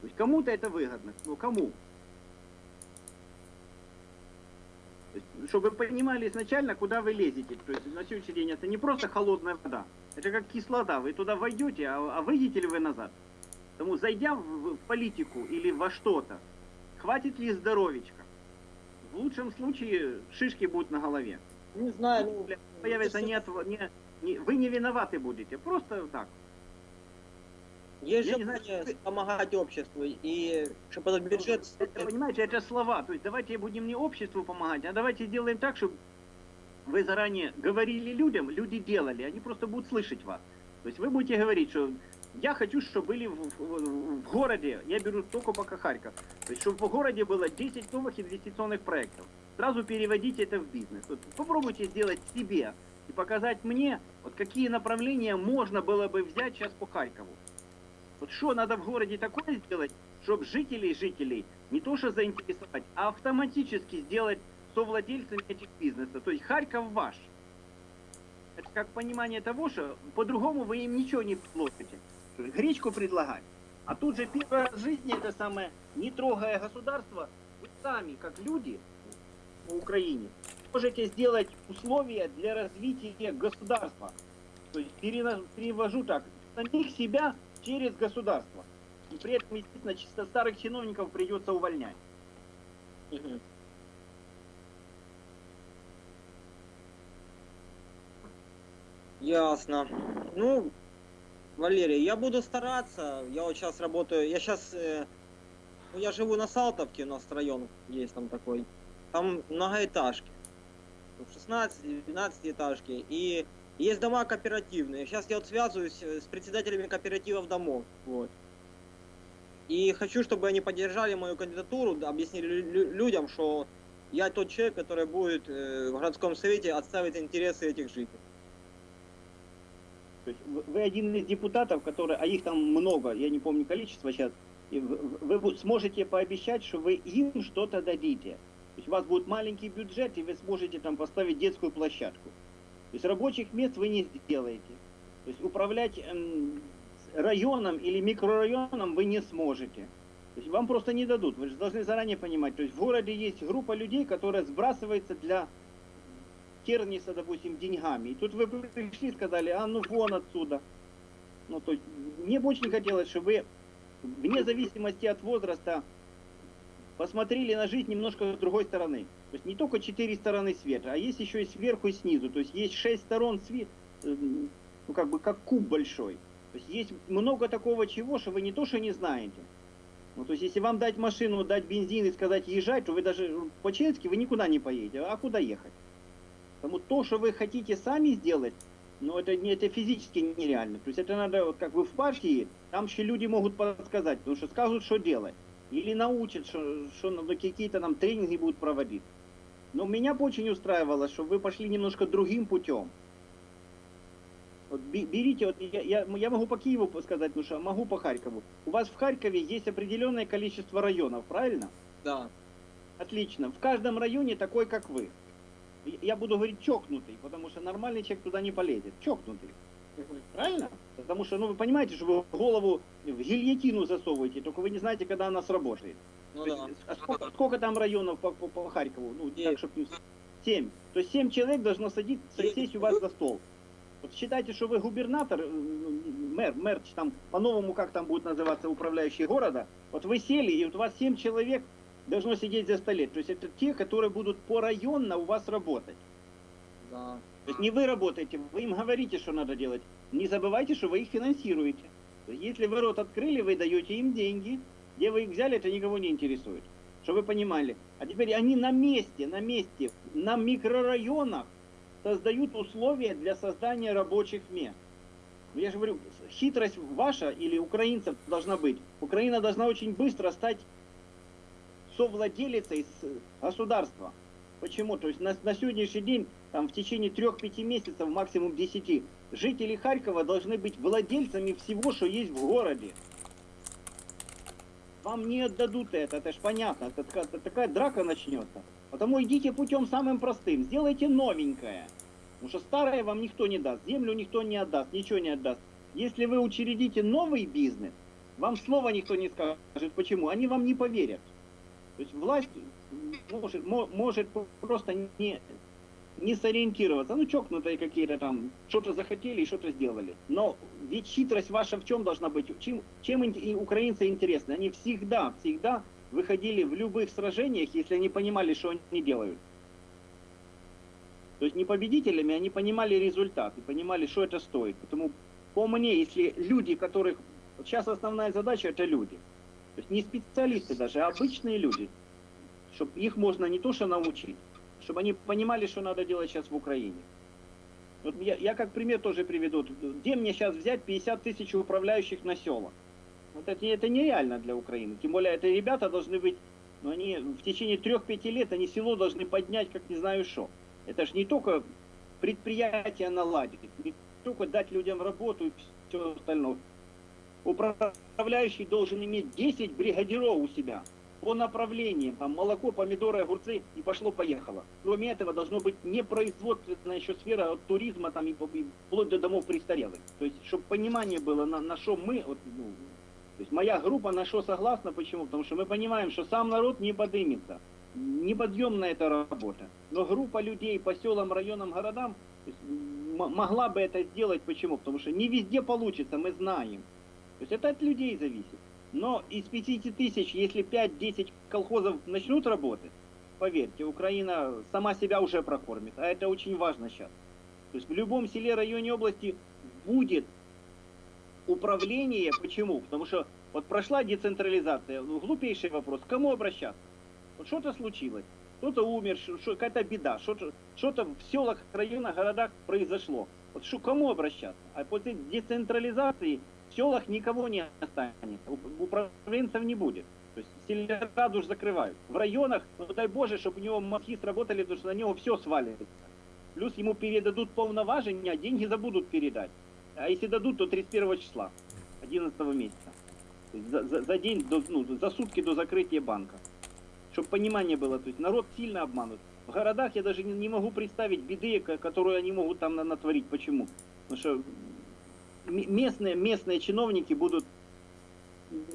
То есть кому-то это выгодно. Ну кому? То есть, чтобы вы понимали изначально, куда вы лезете. То есть на сегодняшний день это не просто холодная вода. Это как кислота. Вы туда войдете, а, а выйдете ли вы назад? Потому зайдя в, в политику или во что-то, хватит ли здоровечка? В лучшем случае шишки будут на голове. Не знаю, ну, Появится не, от- не- не- вы не виноваты будете, просто так. Есть я же знаю, желание вы- помогать обществу, и чтобы этот бюджет... Это, понимаете, это слова. То есть давайте будем не обществу помогать, а давайте сделаем так, чтобы вы заранее говорили людям, люди делали, они просто будут слышать вас. То есть вы будете говорить, что я хочу, чтобы были в, в- в городе, я беру только пока Харьков, то есть чтобы в городе было 10 новых инвестиционных проектов. Сразу переводите это в бизнес. Вот попробуйте сделать себе и показать мне, вот какие направления можно было бы взять сейчас по Харькову. Вот что надо в городе такое сделать, чтобы жителей жителей не то что заинтересовать, а автоматически сделать совладельцами этих бизнесов. То есть Харьков ваш. Это как понимание того, что по-другому вы им ничего не предложите. Гречку предлагать. А тут же первый раз в жизни это самое, не трогая государство, вы сами, как люди в Украине, можете сделать условия для развития государства. То есть перевожу так, самих себя через государство. И при этом, естественно, чисто старых чиновников придется увольнять. Ясно. Ну, Валерий, я буду стараться. Я вот сейчас работаю. Я сейчас. ну, я живу на Салтовке, у нас район есть там такой. Там многоэтажки. 16-12 этажки. И есть дома кооперативные. Сейчас я вот связываюсь э, с председателями кооперативов домов. Вот. И хочу, чтобы они поддержали мою кандидатуру, да, объяснили лю- лю- людям, что я тот человек, который будет э, в городском совете отставить интересы этих жителей. То есть вы- один из депутатов, которые, а их там много, я не помню количество сейчас, вы, сможете пообещать, что вы им что-то дадите. То есть у вас будет маленький бюджет, и вы сможете там поставить детскую площадку. То есть рабочих мест вы не сделаете. То есть управлять эм, районом или микрорайоном вы не сможете. То есть вам просто не дадут. Вы же должны заранее понимать. То есть в городе есть группа людей, которая сбрасывается для Керниса, допустим, деньгами. И тут вы пришли и сказали, а ну вон отсюда. Ну, то есть, мне бы очень хотелось, чтобы вы, вне зависимости от возраста, посмотрели на жизнь немножко с другой стороны. То есть не только четыре стороны света, а есть еще и сверху и снизу. То есть есть шесть сторон света, ну как бы как куб большой. То есть есть много такого чего, что вы не то, что не знаете. Ну, то есть, если вам дать машину, дать бензин и сказать езжай, то вы даже по-честски вы никуда не поедете. А куда ехать? Потому то, что вы хотите сами сделать, ну это, не, это физически нереально. То есть это надо, вот как вы в партии, там еще люди могут подсказать, потому что скажут, что делать. Или научат, что, что какие-то нам тренинги будут проводить. Но меня бы очень устраивало, что вы пошли немножко другим путем. Вот бе- берите, вот я, я, я могу по Киеву сказать, ну что, могу по Харькову. У вас в Харькове есть определенное количество районов, правильно? Да. Отлично. В каждом районе такой, как вы. Я буду говорить чокнутый, потому что нормальный человек туда не полезет. Чокнутый. Правильно? Потому что, ну, вы понимаете, что вы голову в гильотину засовываете, только вы не знаете, когда она сработает. Ну да. есть, а сколько, сколько там районов по, по, по Харькову? Ну, так, чтобы... Семь. То есть семь человек должно садить, сесть у вас за стол. Вот считайте, что вы губернатор, э, ну, мэр, мэр, там, по-новому, как там будет называться управляющий города, вот вы сели, и вот у вас семь человек должно сидеть за столе. То есть это те, которые будут порайонно у вас работать. Да. То есть не вы работаете, вы им говорите, что надо делать. Не забывайте, что вы их финансируете. Если вы рот открыли, вы даете им деньги. Где вы их взяли, это никого не интересует. Чтобы вы понимали. А теперь они на месте, на месте, на микрорайонах создают условия для создания рабочих мест. Ну, Я же говорю, хитрость ваша или украинцев должна быть. Украина должна очень быстро стать совладелицей с государства. Почему? То есть на, на сегодняшний день, там, в течение трех-пяти месяцев, максимум десяти, жители Харькова должны быть владельцами всего, что есть в городе. Вам не отдадут это, это ж понятно, это это такая драка начнется. Потому идите путем самым простым, сделайте новенькое. Потому что старое вам никто не даст, землю никто не отдаст, ничего не отдаст. Если вы учредите новый бизнес, вам слова никто не скажет. Почему? Они вам не поверят. То есть власть может, мо- может просто не, не сориентироваться. Ну, чокнутые какие-то там, что-то захотели и что-то сделали. Но ведь хитрость ваша в чем должна быть? Чем, чем и украинцы интересны? Они всегда, всегда выходили в любых сражениях, если они понимали, что они делают. То есть не победителями, они понимали результат и понимали, что это стоит. Поэтому по мне, если люди, которых... Сейчас основная задача это люди. То есть не специалисты даже, а обычные люди. Чтобы их можно не то что научить, чтобы они понимали, что надо делать сейчас в Украине. Вот я, я как пример тоже приведу. Где мне сейчас взять 50 тысяч управляющих на села? Вот это, это нереально для Украины. Тем более, это ребята должны быть, ну, они в течение 3-5 лет, они село должны поднять, как не знаю что. Это же не только предприятие наладить, не только дать людям работу и все остальное. Управляющий должен иметь 10 бригадиров у себя по направлениям, там молоко, помидоры, огурцы и пошло-поехало. Кроме этого должно быть не производственная еще сфера от туризма там и, и вплоть до домов престарелых. То есть, чтобы понимание было, на, на что мы, вот, ну, то есть моя группа на что согласна, почему? Потому что мы понимаем, что сам народ не подымется. Неподъемная эта работа. Но группа людей по селам, районам, городам есть, могла бы это сделать. Почему? Потому что не везде получится, мы знаем. То есть это от людей зависит. Но из 50 тысяч, если 5-10 колхозов начнут работать, поверьте, Украина сама себя уже прокормит. А это очень важно сейчас. То есть в любом селе, районе, области будет управление. Почему? Потому что вот прошла децентрализация. Ну, глупейший вопрос. К кому обращаться? Вот что-то случилось. Кто-то умер, какая-то беда. Что-то, в селах, районах, городах произошло. Вот к кому обращаться? А после децентрализации в селах никого не останется. Управленцев не будет. То есть сельраду уж закрывают. В районах, ну дай Боже, чтобы у него мозги сработали, потому что на него все свалится. Плюс ему передадут полноважения, а деньги забудут передать. А если дадут, то 31 числа, 11 месяца. За, за- за день, до, ну, за сутки до закрытия банка. Чтобы понимание было, то есть народ сильно обманут. В городах я даже не, не могу представить беды, ко- которую они могут там на- натворить. Почему? Потому что местные, местные чиновники будут...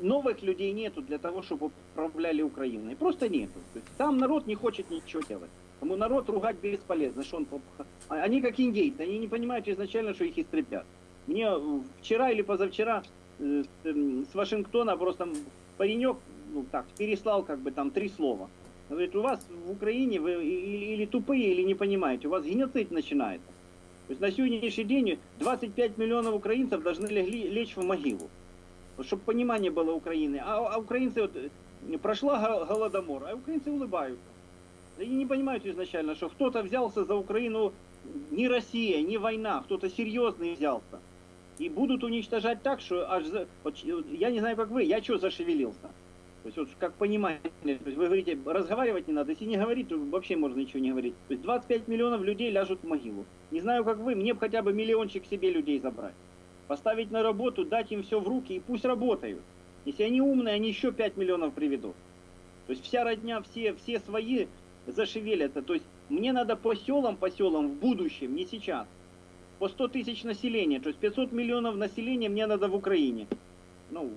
Новых людей нету для того, чтобы управляли Украиной. Просто нету. Сам народ не хочет ничего делать. Тому народ ругать бесполезно. Что он, а- они как индейцы, они не понимают изначально, что их истребят. Мне вчера или позавчера э, эм, с Вашингтона просто паренек ну, так, переслал как бы там три слова. Говорит, у вас в Украине вы или, или тупые, или не понимаете, у вас геноцид начинается. То есть на сегодняшний день 25 миллионов украинцев должны легли, лечь в могилу. чтобы понимание было Украины. А, а украинцы, вот, э, прошла го- голодомор, а украинцы улыбаются. Они не понимают изначально, что кто-то взялся за Украину, не Россия, не война, кто-то серьезный взялся. И будут уничтожать так, что аж вот, я не знаю, как вы, я что зашевелился? То есть, вот как понимание, то есть вы говорите, разговаривать не надо, если не говорить, то вообще можно ничего не говорить. То есть 25 миллионов людей ляжут в могилу. Не знаю, как вы, мне бы хотя бы миллиончик себе людей забрать. Поставить на работу, дать им все в руки и пусть работают. Если они умные, они еще 5 миллионов приведут. То есть вся родня, все, все свои зашевелятся. То есть мне надо по селам, по селам в будущем, не сейчас. По 100 тысяч населения, то есть 500 миллионов населения мне надо в Украине. Ну,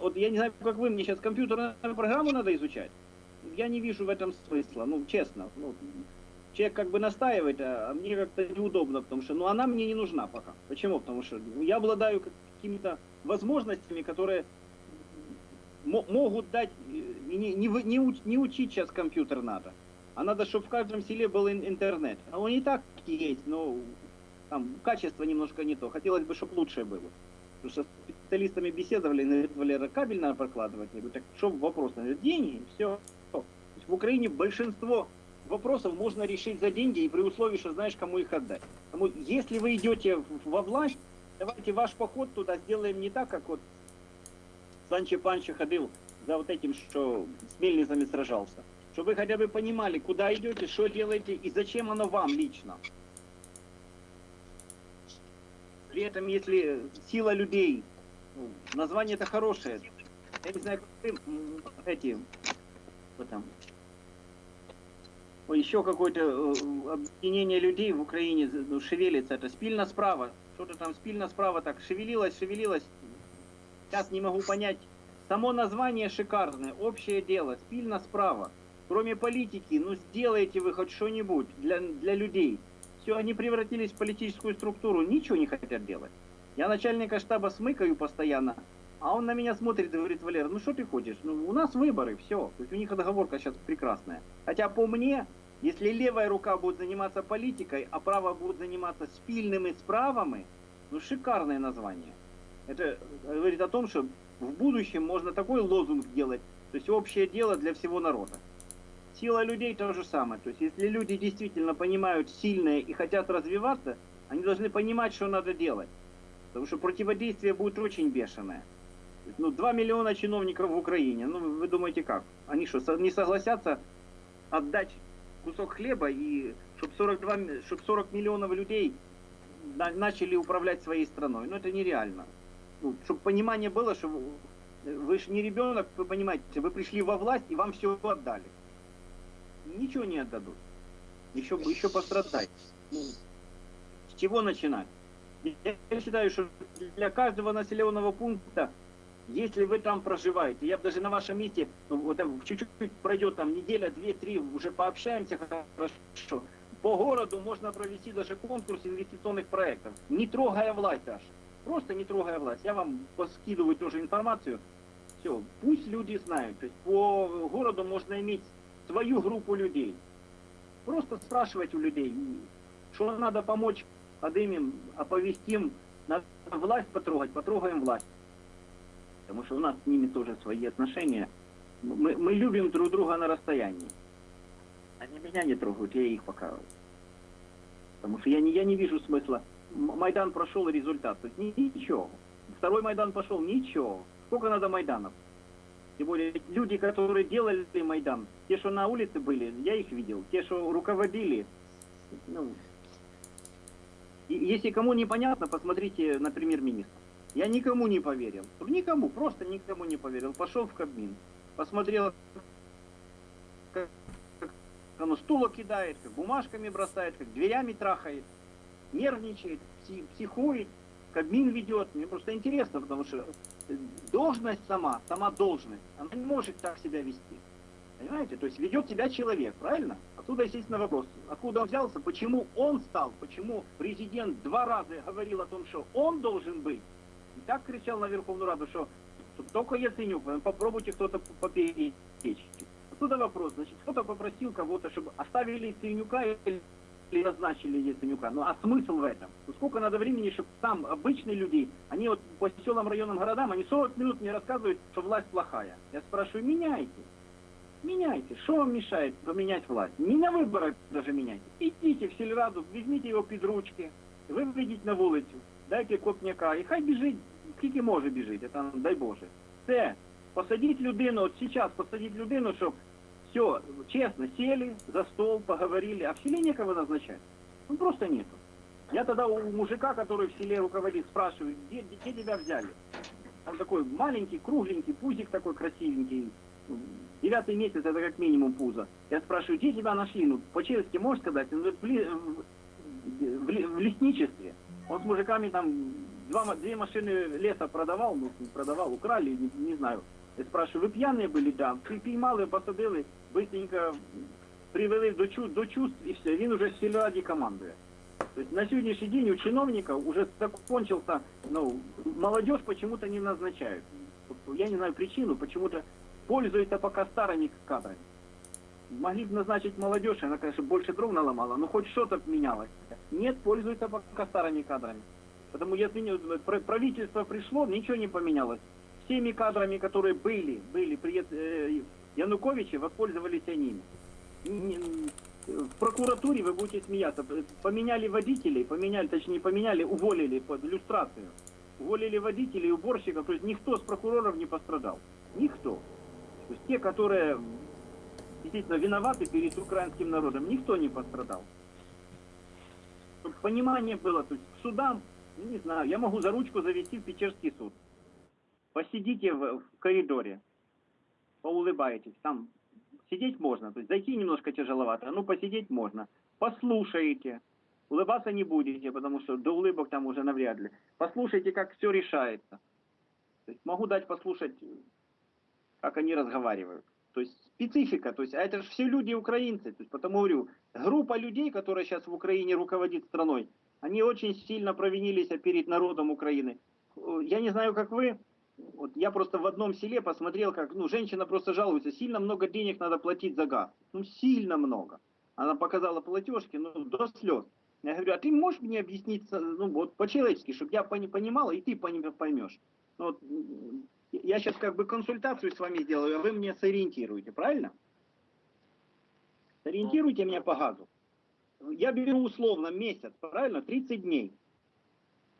вот я не знаю, как вы, мне сейчас компьютерную программу надо изучать. Я не вижу в этом смысла, ну, честно. Ну, человек как бы настаивает, а а мне как-то неудобно, потому что, ну, она мне не нужна пока. Почему? Потому что я обладаю какими-то возможностями, которые мо- могут дать, э, не, не, не, уч- не учить сейчас компьютер надо, а надо, чтобы в каждом селе был ин- интернет. А он и так есть, но там качество немножко не то. Хотелось бы, чтобы лучше было. Потому что специалистами беседовали, говорят, Валера, кабель надо прокладывать. Я говорю, так что вопрос? Говорит, деньги, все. В Украине большинство вопросов можно решить за деньги и при условии, что знаешь, кому их отдать. Потому если вы идете во власть, давайте ваш поход туда сделаем не так, как вот Санчо Панчо ходил за вот этим, что с мельницами сражался. Чтобы вы хотя бы понимали, куда идете, что делаете и зачем оно вам лично. При этом, если сила людей, название это хорошее, я не знаю, как эти, там, еще какое-то э, объединение людей в Украине ну, шевелится, это спильно справа, что-то там спильно справа так шевелилось, шевелилось, сейчас не могу понять, само название шикарное, общее дело, спильно справа, кроме политики, ну сделайте вы хоть что-нибудь для, для людей, все, они превратились в политическую структуру, ничего не хотят делать. Я начальника штаба смыкаю постоянно, а он на меня смотрит и говорит, Валера, ну что ты хочешь? Ну, у нас выборы, все. То есть у них договорка сейчас прекрасная. Хотя по мне, если левая рука будет заниматься политикой, а правая будет заниматься спильными справами, ну шикарное название. Это говорит о том, что в будущем можно такой лозунг делать, то есть общее дело для всего народа. Сила людей то же самое. То есть если люди действительно понимают сильное и хотят развиваться, они должны понимать, что надо делать. Потому что противодействие будет очень бешеное. Ну, 2 миллиона чиновников в Украине. Ну, вы думаете как? Они что, не согласятся отдать кусок хлеба и чтобы 42, м- чтоб 40 миллионов людей на- начали управлять своей страной? Ну, это нереально. Ну, чтобы понимание было, что вы- вы же не ребенок, вы понимаете, вы пришли во власть и вам все отдали. Ничего не отдадут. Еще, еще пострадать. Ну, с чего начинать? Я считаю, что для каждого населенного пункта, если вы там проживаете, я бы даже на вашем месте, ну, вот чуть-чуть пройдет там неделя, две, три, уже пообщаемся хорошо. по городу можно провести даже конкурс инвестиционных проектов, не трогая власть даже. Просто не трогая власть. Я вам поскидываю тоже информацию. Все, пусть люди знают. То есть по городу можно иметь свою группу людей. Просто спрашивать у людей, что надо помочь, подымем, оповестим, надо власть потрогать, потрогаем власть. Потому что у нас с ними тоже свои отношения. Мы, мы любим друг друга на расстоянии. Они меня не трогают, я их пока. Потому что я не, я не вижу смысла. Майдан прошел результат. То есть ни- ничего. Второй Майдан пошел, ничего. Сколько надо Майданов? Тем более люди, которые делали Майдан, те, что на улице были, я их видел. Те, что руководили, ну, если кому непонятно, посмотрите на премьер-министра. Я никому не поверил. Никому, просто никому не поверил. Пошел в Кабмин, посмотрел, как, как оно стула кидает, как бумажками бросает, как дверями трахает, нервничает, пси- психует, Кабмин ведет. Мне просто интересно, потому что должность сама, сама должность, она не может так себя вести. Понимаете? То есть ведет себя человек, правильно? Отсюда, естественно, вопрос. Откуда он взялся, почему он стал, почему президент два раза говорил о том, что он должен быть. И так кричал на Верховную Раду, что, только Яценюк, э, попробуйте кто-то поперечь. Отсюда вопрос. Значит, кто-то попросил кого-то, чтобы оставили Яценюка или или назначили Яценюка. Ну а смысл в этом? Ну, сколько надо времени, чтобы там обычные люди, они вот по селам, районам, городам, они 40 минут мне рассказывают, что власть плохая. Я спрашиваю, меняйте. Меняйте. Что вам мешает поменять власть? Не на выборах даже меняйте. Идите в сільраду, візьміть його під ручки, виведіть на вулицю, дайте копняка, і хай біжить, скільки може біжить, це, дай Боже. Все. Посадіть людину, от зараз посадіть людину, щоб все, честно, сели за стол, поговорили, а в селе некого назначать. Ну просто нету. Я тогда у мужика, который в селе руководит, спрашиваю, где, где тебя взяли? Он такой маленький, кругленький, пузик такой красивенький. Девятый месяц, это как минимум пузо. Я спрашиваю, где тебя нашли? Ну, по-честски можешь сказать? Он говорит, в, ли- в- в ли- в лесничестве. Он с мужиками там два, ма- две машины леса продавал, ну, продавал, украли, не, не знаю. Я спрашиваю, ви п'яні були? Да. Пі- Піймали, посадили, быстренько привели до, чу, до чувств і все. Він уже в сільраді командує. Тобто на сьогоднішній день у чиновников уже закончился, ну, молодежь почему-то не назначают. Вот Я не знаю причину, почему-то пользуются пока старыми кадрами. Могли бы назначить молодежь, она, конечно, больше дров наломала, но хоть что-то менялось. Нет, пользуются пока старыми кадрами. Потому если не- пр- правительство пришло, ничего не поменялось. Всеми кадрами, которые были, были при э, Януковиче, воспользовались они. В прокуратуре вы будете смеяться. Поменяли водителей, поменяли, точнее не поменяли, уволили под иллюстрацию. Уволили водителей, уборщиков, то есть никто с прокуроров не пострадал. Никто. То есть те, которые действительно виноваты перед украинским народом, никто не пострадал. Чтобы понимание было, то есть к судам, ну, не знаю, я могу за ручку завести в Печерский суд. Посидите в, в коридоре, поулыбаетесь, там сидеть можно, то есть зайти немножко тяжеловато, ну посидеть можно. Послушаете, улыбаться не будете, потому что до улыбок там уже навряд ли. Послушайте, как все решается. То есть могу дать послушать, как они разговаривают. То есть специфика, то есть, а это же все люди украинцы, то есть, потому говорю, группа людей, которая сейчас в Украине руководит страной, они очень сильно провинились перед народом Украины. Я не знаю, как вы, вот я просто в одном селе посмотрел, как, ну, женщина просто жалуется, сильно много денег надо платить за газ. Ну, сильно много. Она показала платежки, ну, до слез. Я говорю, а ты можешь мне объяснить, ну, вот по-человечески, чтобы я пони- понимала, и ты поймешь. Ну, вот, я сейчас как бы консультацию с вами сделаю, а вы мне сориентируете, правильно? Сориентируйте меня по газу. Я беру условно месяц, правильно, 30 дней.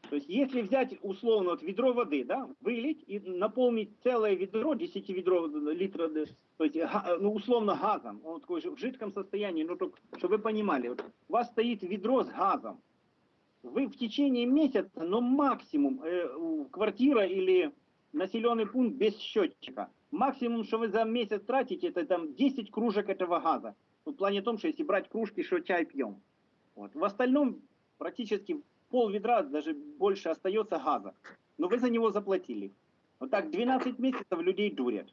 То есть если взять условно вот ведро воды, да, вылить и наполнить целое ведро, 10 ведро литра, да, то есть ну, условно газом, он такой же в жидком состоянии, ну только, чтобы вы понимали, вот, у вас стоит ведро с газом, вы в течение месяца, ну максимум, э, квартира или населенный пункт без счетчика, максимум, что вы за месяц тратите, это там 10 кружек этого газа. В плане том, что если брать кружки, что чай пьем. Вот. В остальном практически пол ведра, даже больше остается газа. Но вы за него заплатили. Вот так 12 месяцев людей дурят.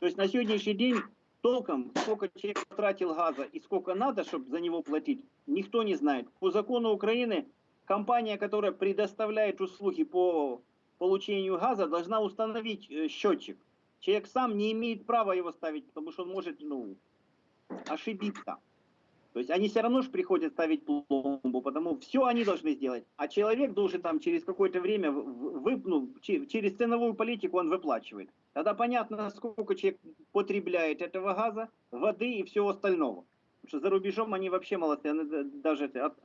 То есть на сегодняшний день толком, сколько человек потратил газа и сколько надо, чтобы за него платить, никто не знает. По закону Украины компания, которая предоставляет услуги по получению газа, должна установить э, счетчик. Человек сам не имеет права его ставить, потому что он может ну, ошибиться. То есть они все равно же приходят ставить пломбу, потому все они должны сделать. А человек должен там через какое-то время, вы, ну, через ценовую политику он выплачивает. Тогда понятно, сколько человек потребляет этого газа, воды и всего остального. Потому что за рубежом они вообще молодцы. Они даже от,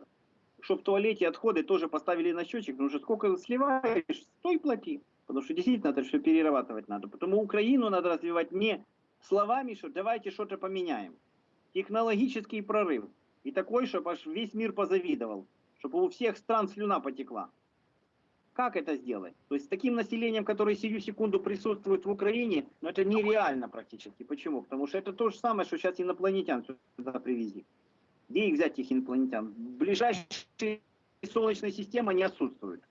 чтобы в туалете отходы тоже поставили на счетчик, потому что сколько сливаешь, стой плати. Потому что действительно это все перерабатывать надо. Потому Украину надо развивать не словами, что давайте что-то поменяем технологический прорыв. И такой, чтобы аж весь мир позавидовал, чтобы у всех стран слюна потекла. Как это сделать? То есть с таким населением, которое сию секунду присутствует в Украине, ну это нереально практически. Почему? Потому что это то же самое, что сейчас инопланетян сюда привезли. Где их взять, этих инопланетян? Ближайшая Солнечная система не отсутствует.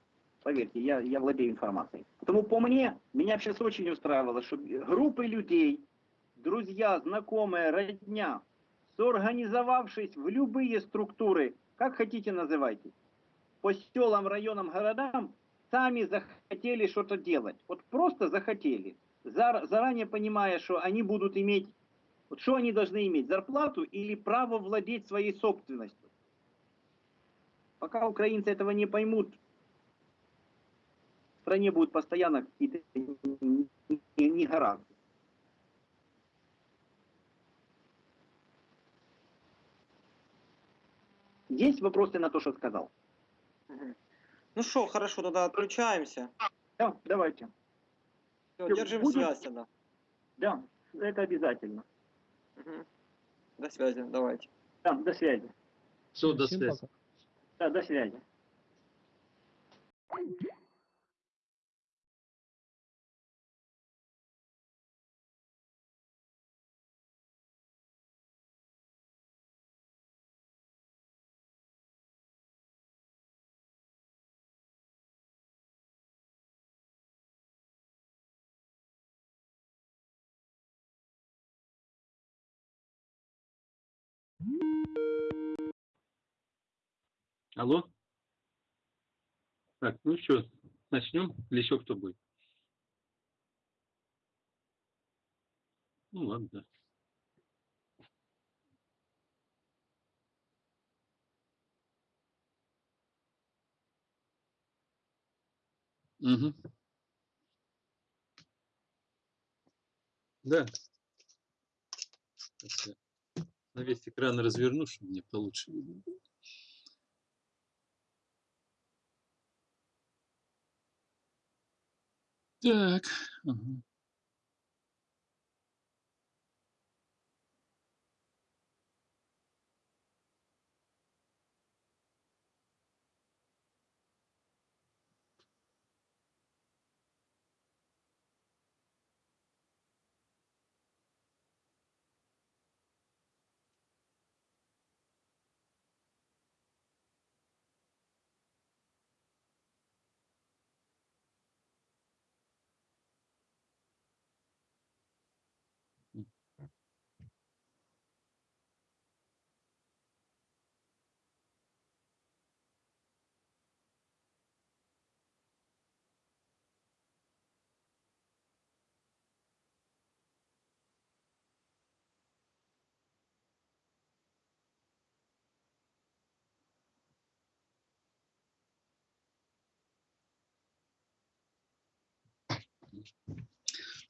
Поверьте, я, я владею информацией. Поэтому по мне, меня сейчас очень устраивало, что группы людей, друзья, знакомые, родня, соорганизовавшись в любые структуры, как хотите называйте, по селам, районам, городам, сами захотели что-то делать. Вот просто захотели, заранее понимая, что они будут иметь, вот что они должны иметь, зарплату или право владеть своей собственностью. Пока украинцы этого не поймут, в стране будут постоянно какие-то негаразды. Есть вопросы на то, что сказал? Ну что, хорошо, тогда отключаемся. Да, давайте. Все, держим Будем? связь тогда. Да, это обязательно. Угу. До связи, давайте. Да, до связи. Все, до связи. Да, до связи. Алло? Так, ну что, начнем? Или еще кто будет? Ну ладно, да. Угу. Да. На весь экран разверну, чтобы мне получше видно. Так. Ага.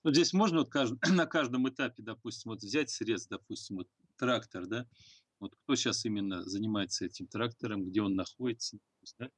Вот здесь можно вот кажд... на каждом этапе, допустим, вот взять срез, допустим, вот трактор, да, вот кто сейчас именно занимается этим трактором, где он находится, да?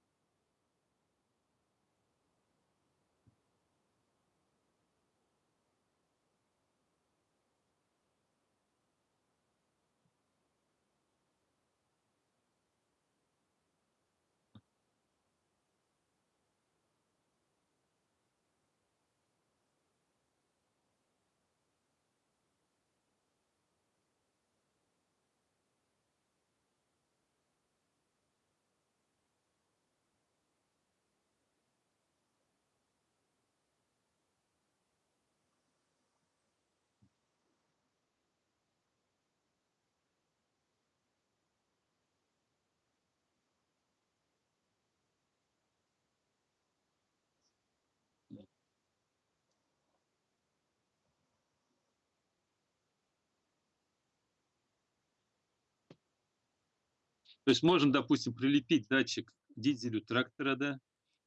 То есть можно, допустим, прилепить датчик дизелю трактора, да,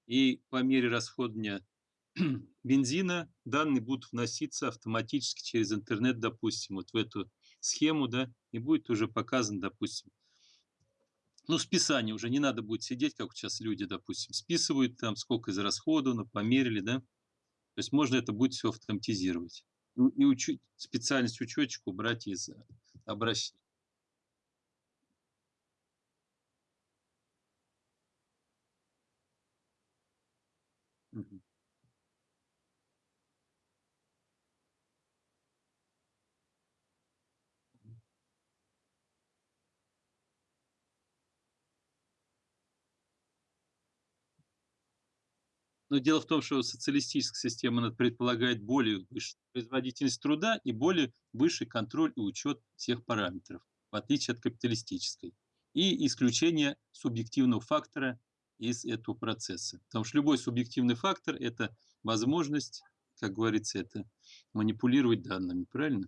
и по мере расходования бензина данные будут вноситься автоматически через интернет, допустим, вот в эту схему, да, и будет уже показан, допустим, ну, списание уже не надо будет сидеть, как сейчас люди, допустим, списывают там, сколько израсходовано, померили, да. То есть можно это будет все автоматизировать. И, учить, специальность учетчик убрать из э, обращения. Но дело в том, что социалистическая система она предполагает более высшую производительность труда и более высший контроль и учет всех параметров, в отличие от капиталистической. И исключение субъективного фактора из этого процесса. Потому что любой субъективный фактор – это возможность, как говорится, это манипулировать данными, правильно?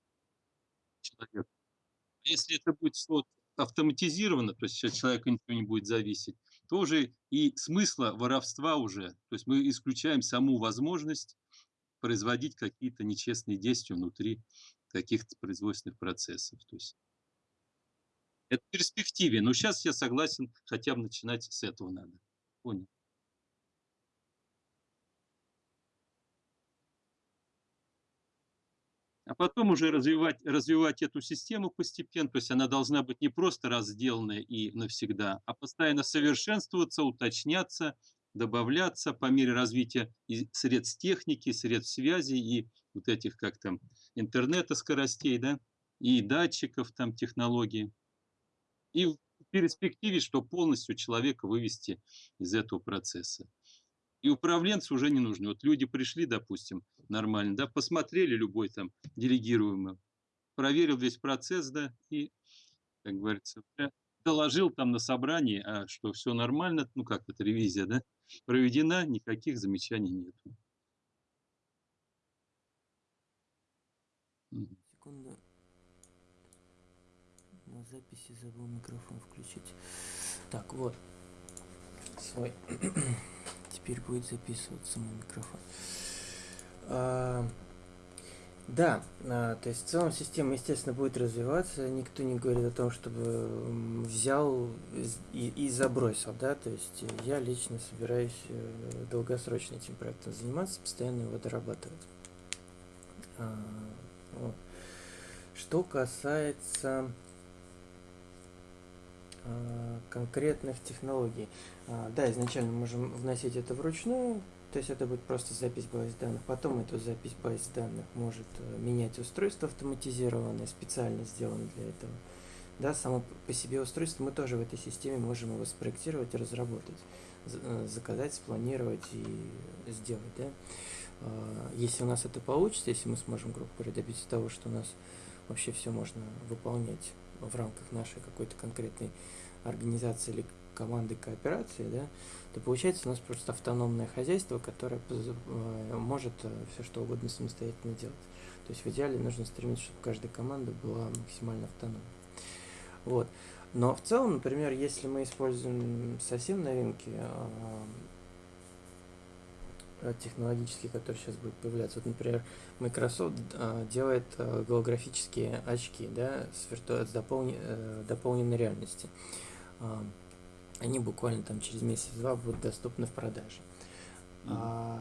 Человек. Если это будет автоматизировано, то есть от человека ничего не будет зависеть, то уже и смысла воровства уже, то есть мы исключаем саму возможность производить какие-то нечестные действия внутри каких-то производственных процессов. То есть это в перспективе, но сейчас я согласен, хотя бы начинать с этого надо. Понял. А потом уже развивать, развивать эту систему постепенно, то есть она должна быть не просто разделанная и навсегда, а постоянно совершенствоваться, уточняться, добавляться по мере развития и средств техники, средств связи и вот этих, как там, интернета скоростей, да, и датчиков там, технологий. И в перспективе, что полностью человека вывести из этого процесса. И управленцы уже не нужны. Вот люди пришли, допустим, нормально, да, посмотрели любой там делегируемый, проверил весь процесс, да, и, как говорится, доложил там на собрании, а что все нормально, ну как это, ревизия, да, проведена, никаких замечаний нету. Секунду. На записи забыл микрофон включить. Так, вот. Свой. теперь будет записываться мой микрофон. А, да, а, то есть в целом система, естественно, будет развиваться. Никто не говорит о том, чтобы взял и, и забросил, да. То есть я лично собираюсь э, долгосрочно этим проектом заниматься, постоянно его дорабатывать. А. Что касается конкретных технологий. Да, изначально можем вносить это вручную, то есть это будет просто запись баз данных. Потом эту запись баз данных может э, менять устройство автоматизированное, специально сделано для этого. Да, само по себе устройство мы тоже в этой системе можем его спроектировать разработать, э, заказать, спланировать и сделать. Да? А, если у нас это получится, если мы сможем, грубо говоря, добиться того, что у нас вообще все можно выполнять в рамках нашей какой-то конкретной организации или команды кооперации, да, то получается у нас просто автономное хозяйство, которое э, может э, все что угодно самостоятельно делать. То есть в идеале нужно стремиться, чтобы каждая команда была максимально автономной. Вот. Но в целом, например, если мы используем совсем новинки, Э, технологические, которые сейчас будут появляться. Вот, например, Microsoft а, делает а, голографические очки, да, с, вирту... с дополни... а, дополненной реальности. Они буквально там через месяц-два будут доступны в продаже. Mm-hmm. А,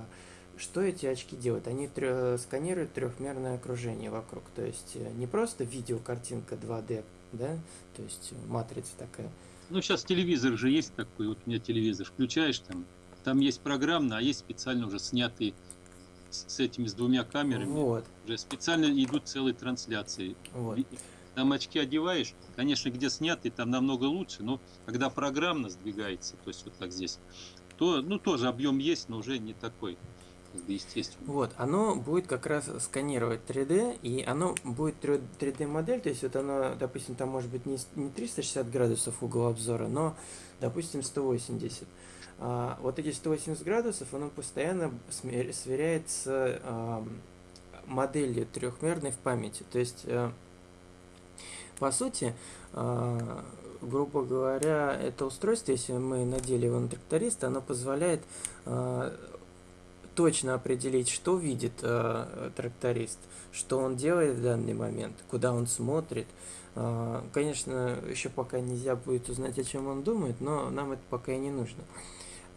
что эти очки делают? Они трё... сканируют трехмерное окружение вокруг, то есть не просто видеокартинка 2D, да, то есть матрица такая. Ну, сейчас телевизор же есть такой, вот у меня телевизор, включаешь там, там есть программно, а есть специально уже снятые с, с этими, с двумя камерами. Вот. Уже специально идут целые трансляции. Вот. Там очки одеваешь, конечно, где снятые, там намного лучше, но когда программно сдвигается, то есть вот так здесь, то, ну, тоже объем есть, но уже не такой естественно. Вот, оно будет как раз сканировать 3D, и оно будет 3D модель, то есть вот оно, допустим, там может быть не, не 360 градусов угол обзора, но, допустим, 180. А, вот эти 180 градусов, оно постоянно сверяет с моделью трехмерной в памяти. То есть, а, по сути, а, грубо говоря, это устройство, если мы надели его на тракториста, оно позволяет э, точно определить, что видит э, тракторист, что он делает в данный момент, куда он смотрит. Конечно, еще пока нельзя будет узнать, о чем он думает, но нам это пока и не нужно.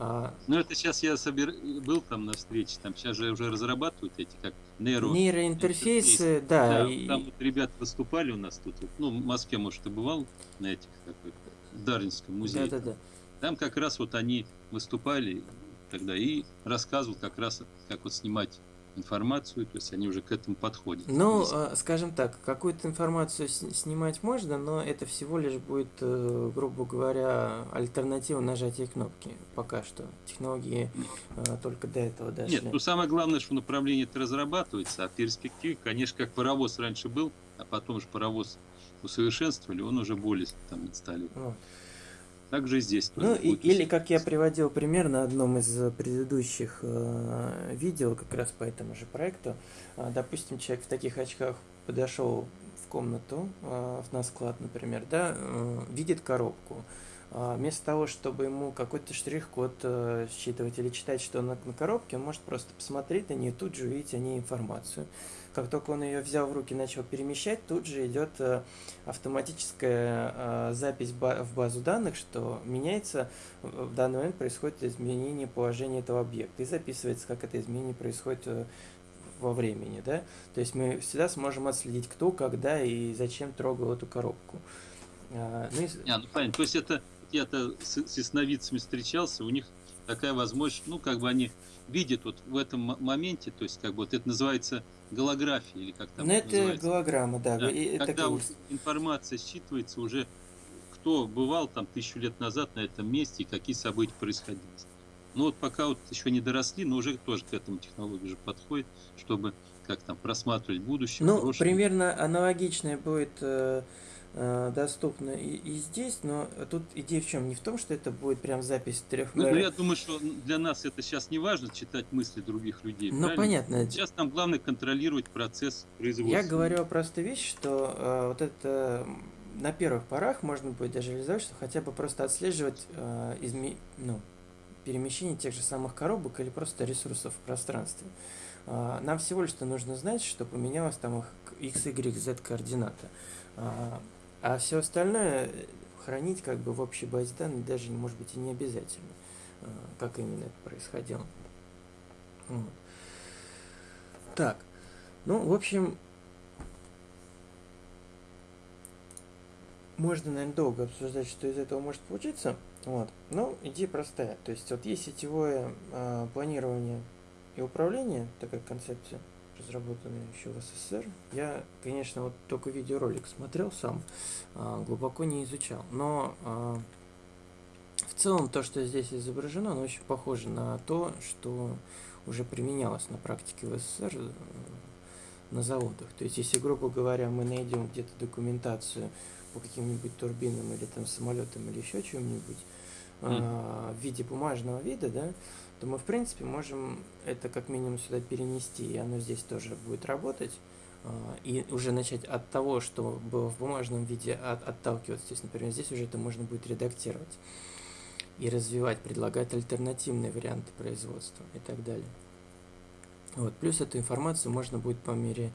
А, ну, это сейчас я собер... был там на встрече, там сейчас же уже разрабатывают эти как нейро... нейроинтерфейсы, да. да и... Там вот ребята выступали у нас тут, ну, в Москве, может, ты бывал на этих, как в Дарвинском музее. Да, да, да. Там как раз вот они выступали тогда и рассказывал как раз, как вот снимать информацию, то есть они уже к этому подходят. Ну, а, скажем так, какую-то информацию снимать можно, но это всего лишь будет, э, грубо говоря, альтернатива нажатия кнопки. Пока что технологии э, только до этого дошли. Нет, ну самое главное, что направление это разрабатывается, а перспектив, конечно, как паровоз раньше был, а потом же паровоз усовершенствовали, он уже более там стали. Вот. Также здесь. Ну, и, или как я приводил пример на одном из предыдущих э, видео, как раз по этому же проекту. Э, допустим, человек в таких очках подошел в комнату, э, на склад, например, да, э, видит коробку. Э, вместо того, чтобы ему какой-то штрих-код э, считывать или читать, что на, на коробке, он может просто посмотреть на нее и тут же увидеть о ней информацию. Как только он ее взял в руки и начал перемещать, тут же идет э, автоматическая э, запись в базу данных, что меняется, в данный момент происходит изменение положения этого объекта. И записывается, как это изменение происходит э, во времени, да, то есть мы всегда сможем отследить, кто, когда и зачем трогал эту коробку. А, ну, и... а, ну понятно, то есть это я-то с, с ясновидцами встречался, у них такая возможность, ну, как бы они видят вот в этом моменте, то есть, как бы вот это называется голография или как там Ну, это называется. голограмма, да. да. И Когда вот информация считывается уже, кто бывал там тысячу лет назад на этом месте и какие события происходили. Ну вот пока вот еще не доросли, но уже тоже к этому технологии уже подходит, чтобы как там просматривать будущее. Ну, прошлое. примерно аналогичное будет э, доступно и, и здесь, но тут идея в чем? Не в том, что это будет прям запись трех ну, я думаю, что для нас это сейчас не важно читать мысли других людей. Ну, понятно. Сейчас нам главное контролировать процесс производства. Я говорю о простой вещи, что э, вот это на первых порах можно будет даже реализовать, что хотя бы просто отслеживать э, изме... ну, перемещение тех же самых коробок или просто ресурсов в пространстве. Э, нам всего лишь нужно знать, что поменялось там их x, y, z координата. Э, а все остальное э, хранить как бы в общей базе данных даже может быть и не обязательно, э, как именно это происходило. Вот. Так, ну, в общем, можно, наверное, долго обсуждать, что из этого может получиться. Вот. Но идея простая. То есть вот есть сетевое э, планирование и управление, такая концепция – разработанный еще в СССР. Я, конечно, вот только видеоролик смотрел сам, а, глубоко не изучал, но а, в целом то, что здесь изображено, оно очень похоже на то, что уже применялось на практике в СССР э, на заводах. То есть, если, грубо говоря, мы найдем где-то документацию по каким-нибудь турбинам или там самолетам или еще чем-нибудь mm. в виде бумажного вида, да, то мы, в принципе, можем это как минимум сюда перенести, и оно здесь тоже будет работать. А, и уже начать от того, что было в бумажном виде, от, отталкиваться. То есть, например, здесь уже это можно будет редактировать и развивать, предлагать альтернативные варианты производства и так далее. Вот. Плюс эту информацию можно будет по мере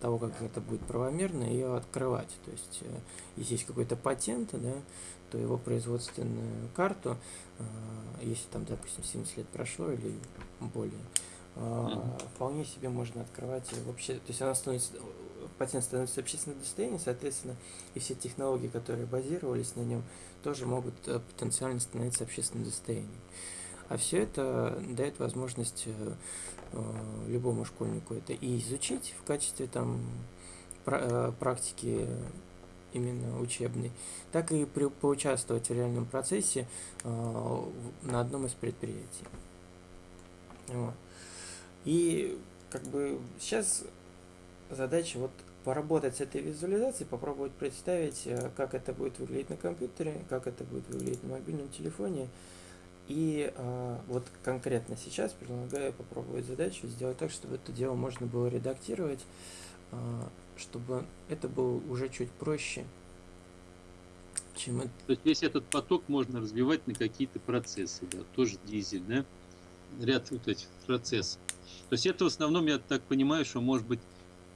того, как это будет правомерно, ее открывать. То есть, э, если есть какой-то патент, да, то его производственную карту, э, если там, допустим, 70 лет прошло или более, mm-hmm. вполне себе можно открывать вообще, то есть она становится, патент становится общественным достоянием, соответственно, и все технологии, которые базировались на нем, тоже могут э, потенциально становиться общественным достоянием. А все это дает возможность любому школьнику это и изучить в качестве там практики именно учебный, так и при, поучаствовать в реальном процессе э, на одном из предприятий. Вот. И как бы сейчас задача вот поработать с этой визуализацией, попробовать представить, э, как это будет выглядеть на компьютере, как это будет выглядеть на мобильном телефоне. И э, вот конкретно сейчас предлагаю попробовать задачу сделать так, чтобы это дело можно было редактировать э, чтобы это было уже чуть проще чем это... То есть весь этот поток можно разбивать на какие-то процессы, да, тоже дизель, да, ряд вот этих процессов. То есть это в основном, я так понимаю, что может быть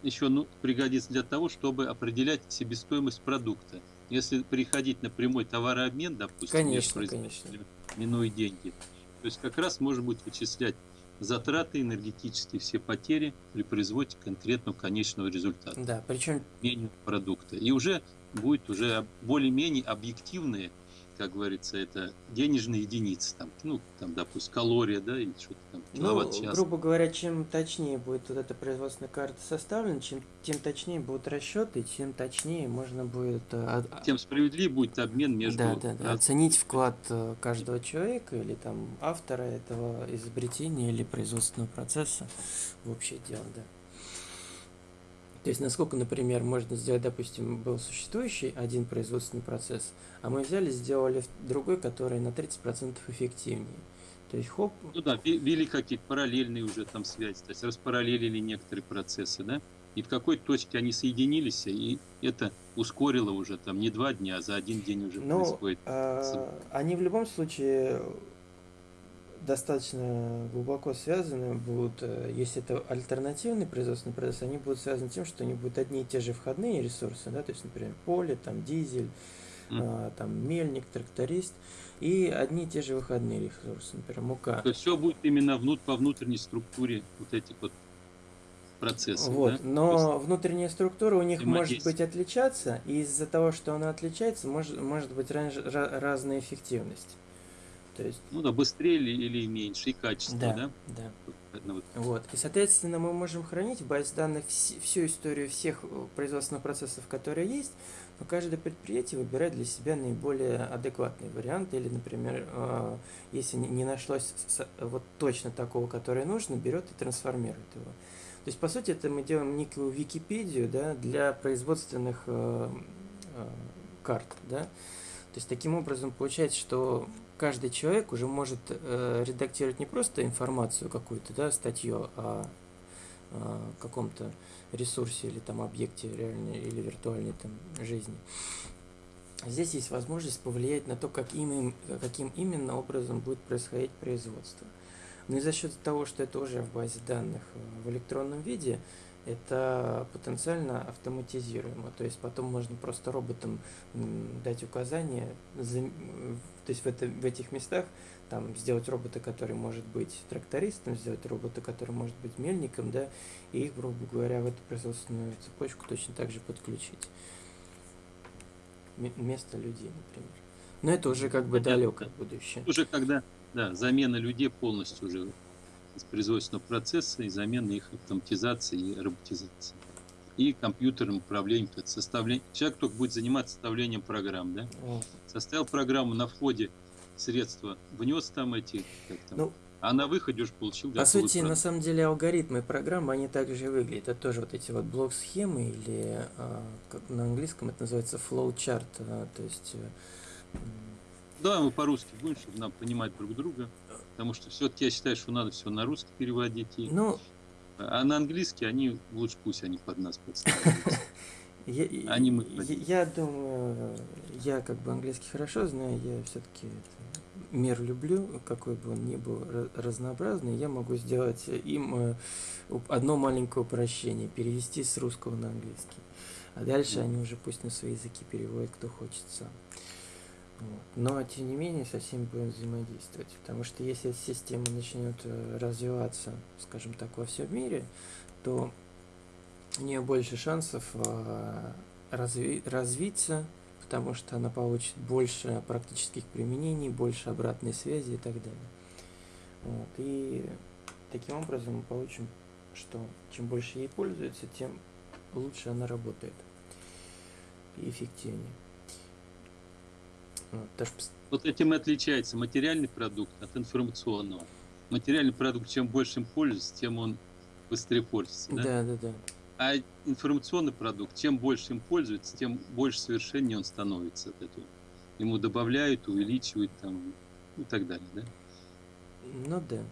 еще ну, пригодится для того, чтобы определять себестоимость продукта. Если переходить на прямой товарообмен, допустим, Конечно, конечно. Минуя деньги, то есть как раз можно будет вычислять затраты энергетические, все потери при производстве конкретного конечного результата, Да, причем меню продукта. И уже будет уже более-менее объективные, как говорится, это денежные единицы, там, ну, там, допустим, калория, да, или что-то там, Ну, киловатт-час. грубо говоря, чем точнее будет вот эта производственная карта составлена, чем тем точнее будут расчеты, тем точнее можно будет э, а- тем справедливее будет обмен между да, да, да, оценить вклад э, каждого человека или там автора этого изобретения или производственного процесса в общее дело, да. То есть, насколько, например, можно сделать, допустим, был существующий один производственный процесс, а мы взяли, сделали другой, который на 30% эффективнее. То есть, хоп, Ну да, ввели какие-то параллельные уже там связи, то есть распараллелили некоторые процессы, да, и в какой-то точке они соединились, и это ускорило уже там не два дня, а за один день уже Ну, происходит. а, они в любом случае достаточно глубоко связаны будут, э, если это альтернативный производственный процесс, они будут связаны тем, что они будут одни и те же входные ресурсы, да, то есть, например, поле, там, дизель, а, там, мельник, тракторист, и одни и те же выходные ресурсы, например, мука. То есть все будет именно внут, по внутренней структуре вот этих вот процессов, Вот, да? Но внутренняя структура у них может быть отличаться, и из-за того, что она отличается, может, может быть ранж- ра- разная эффективность. То есть, ну да, быстрее или, или меньше, и качество, да, да? да. Вот. Вот. И, соответственно, мы можем хранить в базе данных вс- всю историю всех э, производственных процессов, которые есть, но каждое предприятие выбирает для себя наиболее адекватный вариант. Или, например, э, если не- нашлось вот точно такого, который нужно, берет и трансформирует его. То есть, по сути, это мы делаем некую Википедию да, для производственных э, э, карт. Да? То есть, таким образом, получается, что каждый человек уже может э, редактировать не просто информацию какую-то, да, статью о, о каком-то ресурсе или там объекте реальной или виртуальной там жизни. Здесь есть возможность повлиять на то, как им, каким именно образом будет происходить производство. Но и за счет того, что это уже в базе данных э, в электронном виде, это потенциально автоматизируемо. То есть потом можно просто роботам дать указания, то есть в, это, в этих местах там сделать робота, который может быть трактористом, сделать робота, который может быть мельником, да, и их, грубо говоря, в эту производственную цепочку точно так же подключить. М- Вместо людей, например. Но это уже как бы далекое будущее. Уже когда, да, замена людей полностью уже из производственного процесса и замена их автоматизации и роботизации. И компьютерным управлением, то есть составление. Человек только будет заниматься составлением программ, да? Составил программу на входе средства, внес там эти, как там, Ну, а на выходе уже получил По сути, на продукт. самом деле алгоритмы программы, они также выглядят. Это тоже вот эти вот блок-схемы или а, как на английском это называется flowchart. а, то есть э, Давай мы по-русски будем, чтобы нам понимать друг друга. Потому что все-таки я считаю, что надо все на русский переводить. И... ну, А на английский они лучше пусть они под нас подставляются. я, Они мы я, вводим. я думаю, я как бы английский хорошо знаю, я все-таки мир люблю, какой бы он ни был ра- разнообразный, я могу сделать им э, одно маленькое упрощение, перевести с русского на английский. А дальше они уже пусть на свои языки переводят, кто хочет сам. Но, тем не менее, со всеми будем взаимодействовать. Потому что если эта система начнет э, развиваться, скажем так, во всем мире, то у нее больше шансов э, разви- развиться, потому что она получит больше практических применений, больше обратной связи и так далее. Вот. И таким образом мы получим, что чем больше ей пользуются, тем лучше она работает и эффективнее. Даже пос- Вот этим и отличается материальный продукт от информационного. Материальный продукт, чем больше им пользуется, тем он быстрее пользуется. Да? да, да, да. А информационный продукт, чем больше им пользуется, тем больше совершеннее он становится от этого. Ему добавляют, увеличивают там и так далее. Да? Ну да.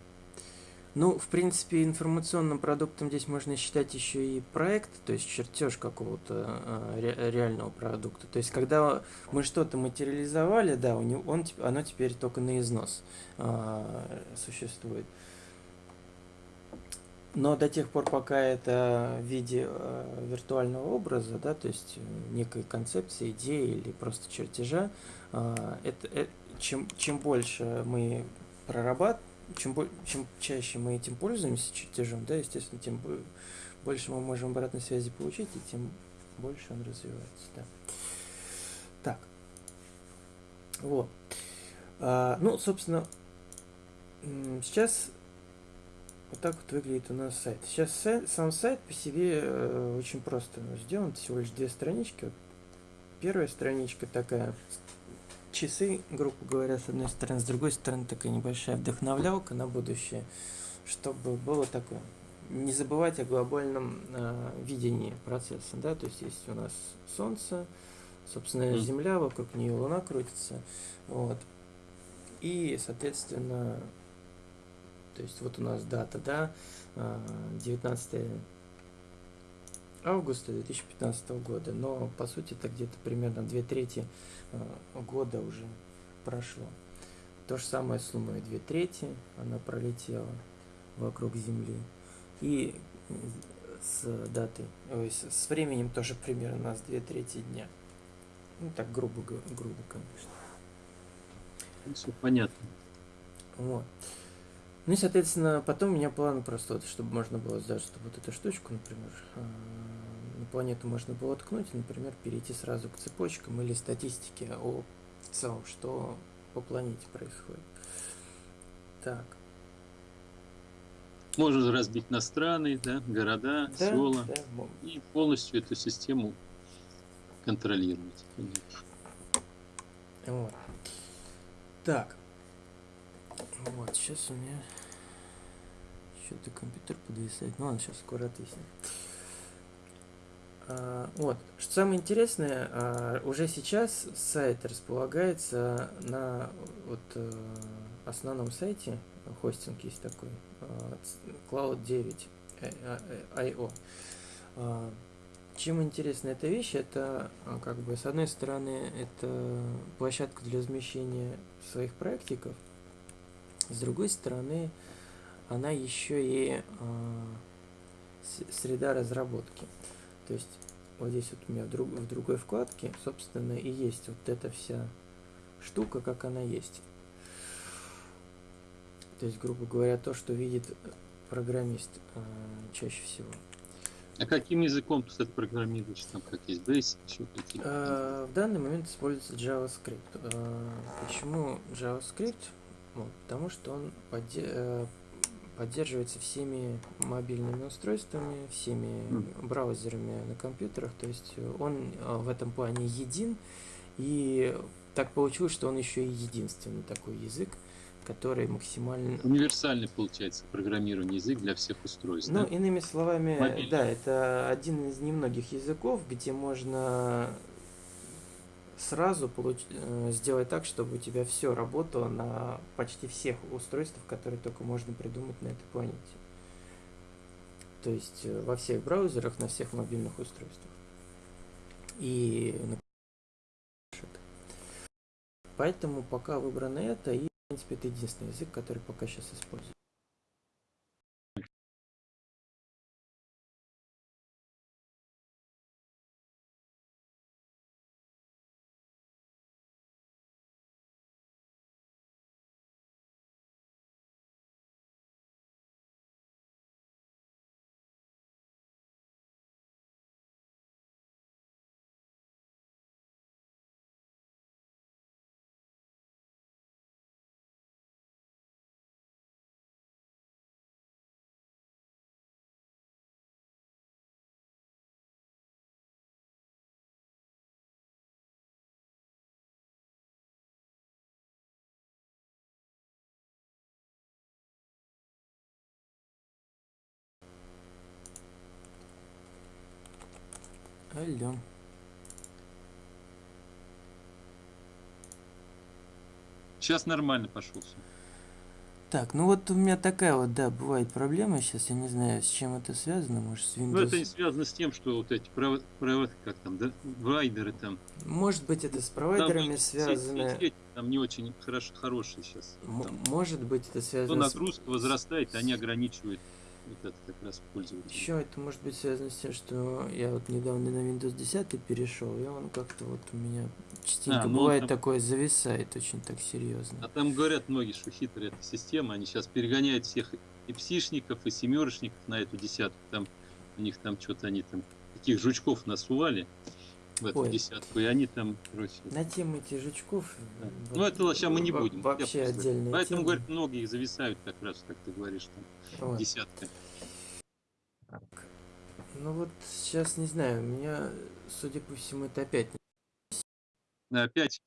Ну, в принципе, информационным продуктом здесь можно считать еще и проект, то есть чертеж какого-то ре- реального продукта. То есть, когда мы что-то материализовали, да, у него, он, оно теперь только на износ а, существует. Но до тех пор, пока это в виде э, виртуального образа, да, то есть э, некой концепции, идеи или просто чертежа, а, это, э, чем, чем больше мы прорабатываем, чем, чем чаще мы этим пользуемся чертежом, да, естественно, тем бо- больше мы можем обратной связи получить, и тем больше он развивается, да. Так. Вот. А, ну, собственно, сейчас вот так вот выглядит у нас сайт. Сейчас сайт- сам сайт по себе э, очень просто сделан, всего лишь две странички. Первая страничка такая, часы, грубо говоря, с одной стороны, с другой стороны такая небольшая вдохновлялка на будущее, чтобы было такое. Не забывать о глобальном э, видении процесса, да, то есть есть у нас Солнце, собственно. Земля, вокруг нее Луна крутится, вот. И, соответственно, то есть вот у нас дата, да, а, 19 августа 2015 года, но по сути это где-то примерно две трети а, года уже прошло. То же самое с Луной, две трети она пролетела вокруг Земли. И м, с датой, ой, с, временем тоже примерно у нас две трети дня. Ну так грубо, грубо, конечно. Все понятно. Вот. Ну и, соответственно, потом у меня план просто, вот, чтобы можно было сделать, чтобы вот эту штучку, например, а, планету можно было ткнуть, например, перейти сразу к цепочкам или статистике о в целом, что по планете происходит. Так. Можно разбить на страны, да, города, Да, села да, и полностью эту систему контролировать. конечно. Вот. Так. Вот, сейчас у меня что-то компьютер подвисает. Ну ладно, сейчас скоро отвиснет. А, вот. Что самое интересное, а, уже сейчас сайт располагается на вот, э, основном сайте, хостинг есть такой, а, Cloud 9 э, э, IO. А, чем интересна эта вещь, это как бы с одной стороны это площадка для размещения своих проектиков, с другой стороны она еще и среда разработки. То есть вот здесь вот у меня в, друг- в другой вкладке, собственно, и есть вот эта вся штука, как она есть. То есть, грубо говоря, то, что видит программист а, чаще всего. А каким языком ты это программируешь? Там как есть Basic, еще какие-то? Э, В данный момент используется JavaScript. Э, Почему JavaScript? Ну, потому что он подде- э, поддерживается всеми мобильными устройствами, всеми браузерами на компьютерах. То есть э, он э, в этом плане един. И так получилось, что он еще и единственный такой язык, который максимально Универсальный, получается, программирование язык для всех устройств. ну, да? иными словами, Мобильный. да, это один из немногих языков, где можно сразу получ- э, сделать так, чтобы у тебя все работало на почти всех устройствах, которые только можно придумать на этой планете. То есть э, во всех браузерах, на всех мобильных устройствах. И. Поэтому пока выбрано это, и в принципе это единственный язык, который пока сейчас используется. Алло. Сейчас нормально пошел все. Так, ну вот у меня такая вот, да, бывает проблема сейчас, я не знаю, с чем это связано, может, с Windows... Ну, это не связано с тем, что вот эти право, право- как там, да, вайдеры там. Может быть, это с там провайдерами все- связано, сети там не очень хорош, хорошие сейчас. М- может быть, это То связано с... нагрузка возрастает, они ограничивают вот это как раз пользователя. Еще это может быть связано с тем, что я вот недавно на Windows 10 перешел, и он как-то вот у меня частенько А, ну, бывает там- такое зависает очень так серьезно. А там говорят многие, что хитрая эта система, они сейчас перегоняют всех и псишников, и семерочников на эту десятку. Там у них там что-то они там таких жучков насували в эту Ой. десятку, и они там, короче, На тему этих жучков... Да. вот Ну, это сейчас мы не будем. Вообще просто отдельная Поэтому, тема. говорят, многие зависают как раз, как ты говоришь, там, Вот. десятка. Ну вот сейчас не знаю, у меня, судя по всему, это опять Да, Опять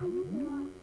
Mm-hmm.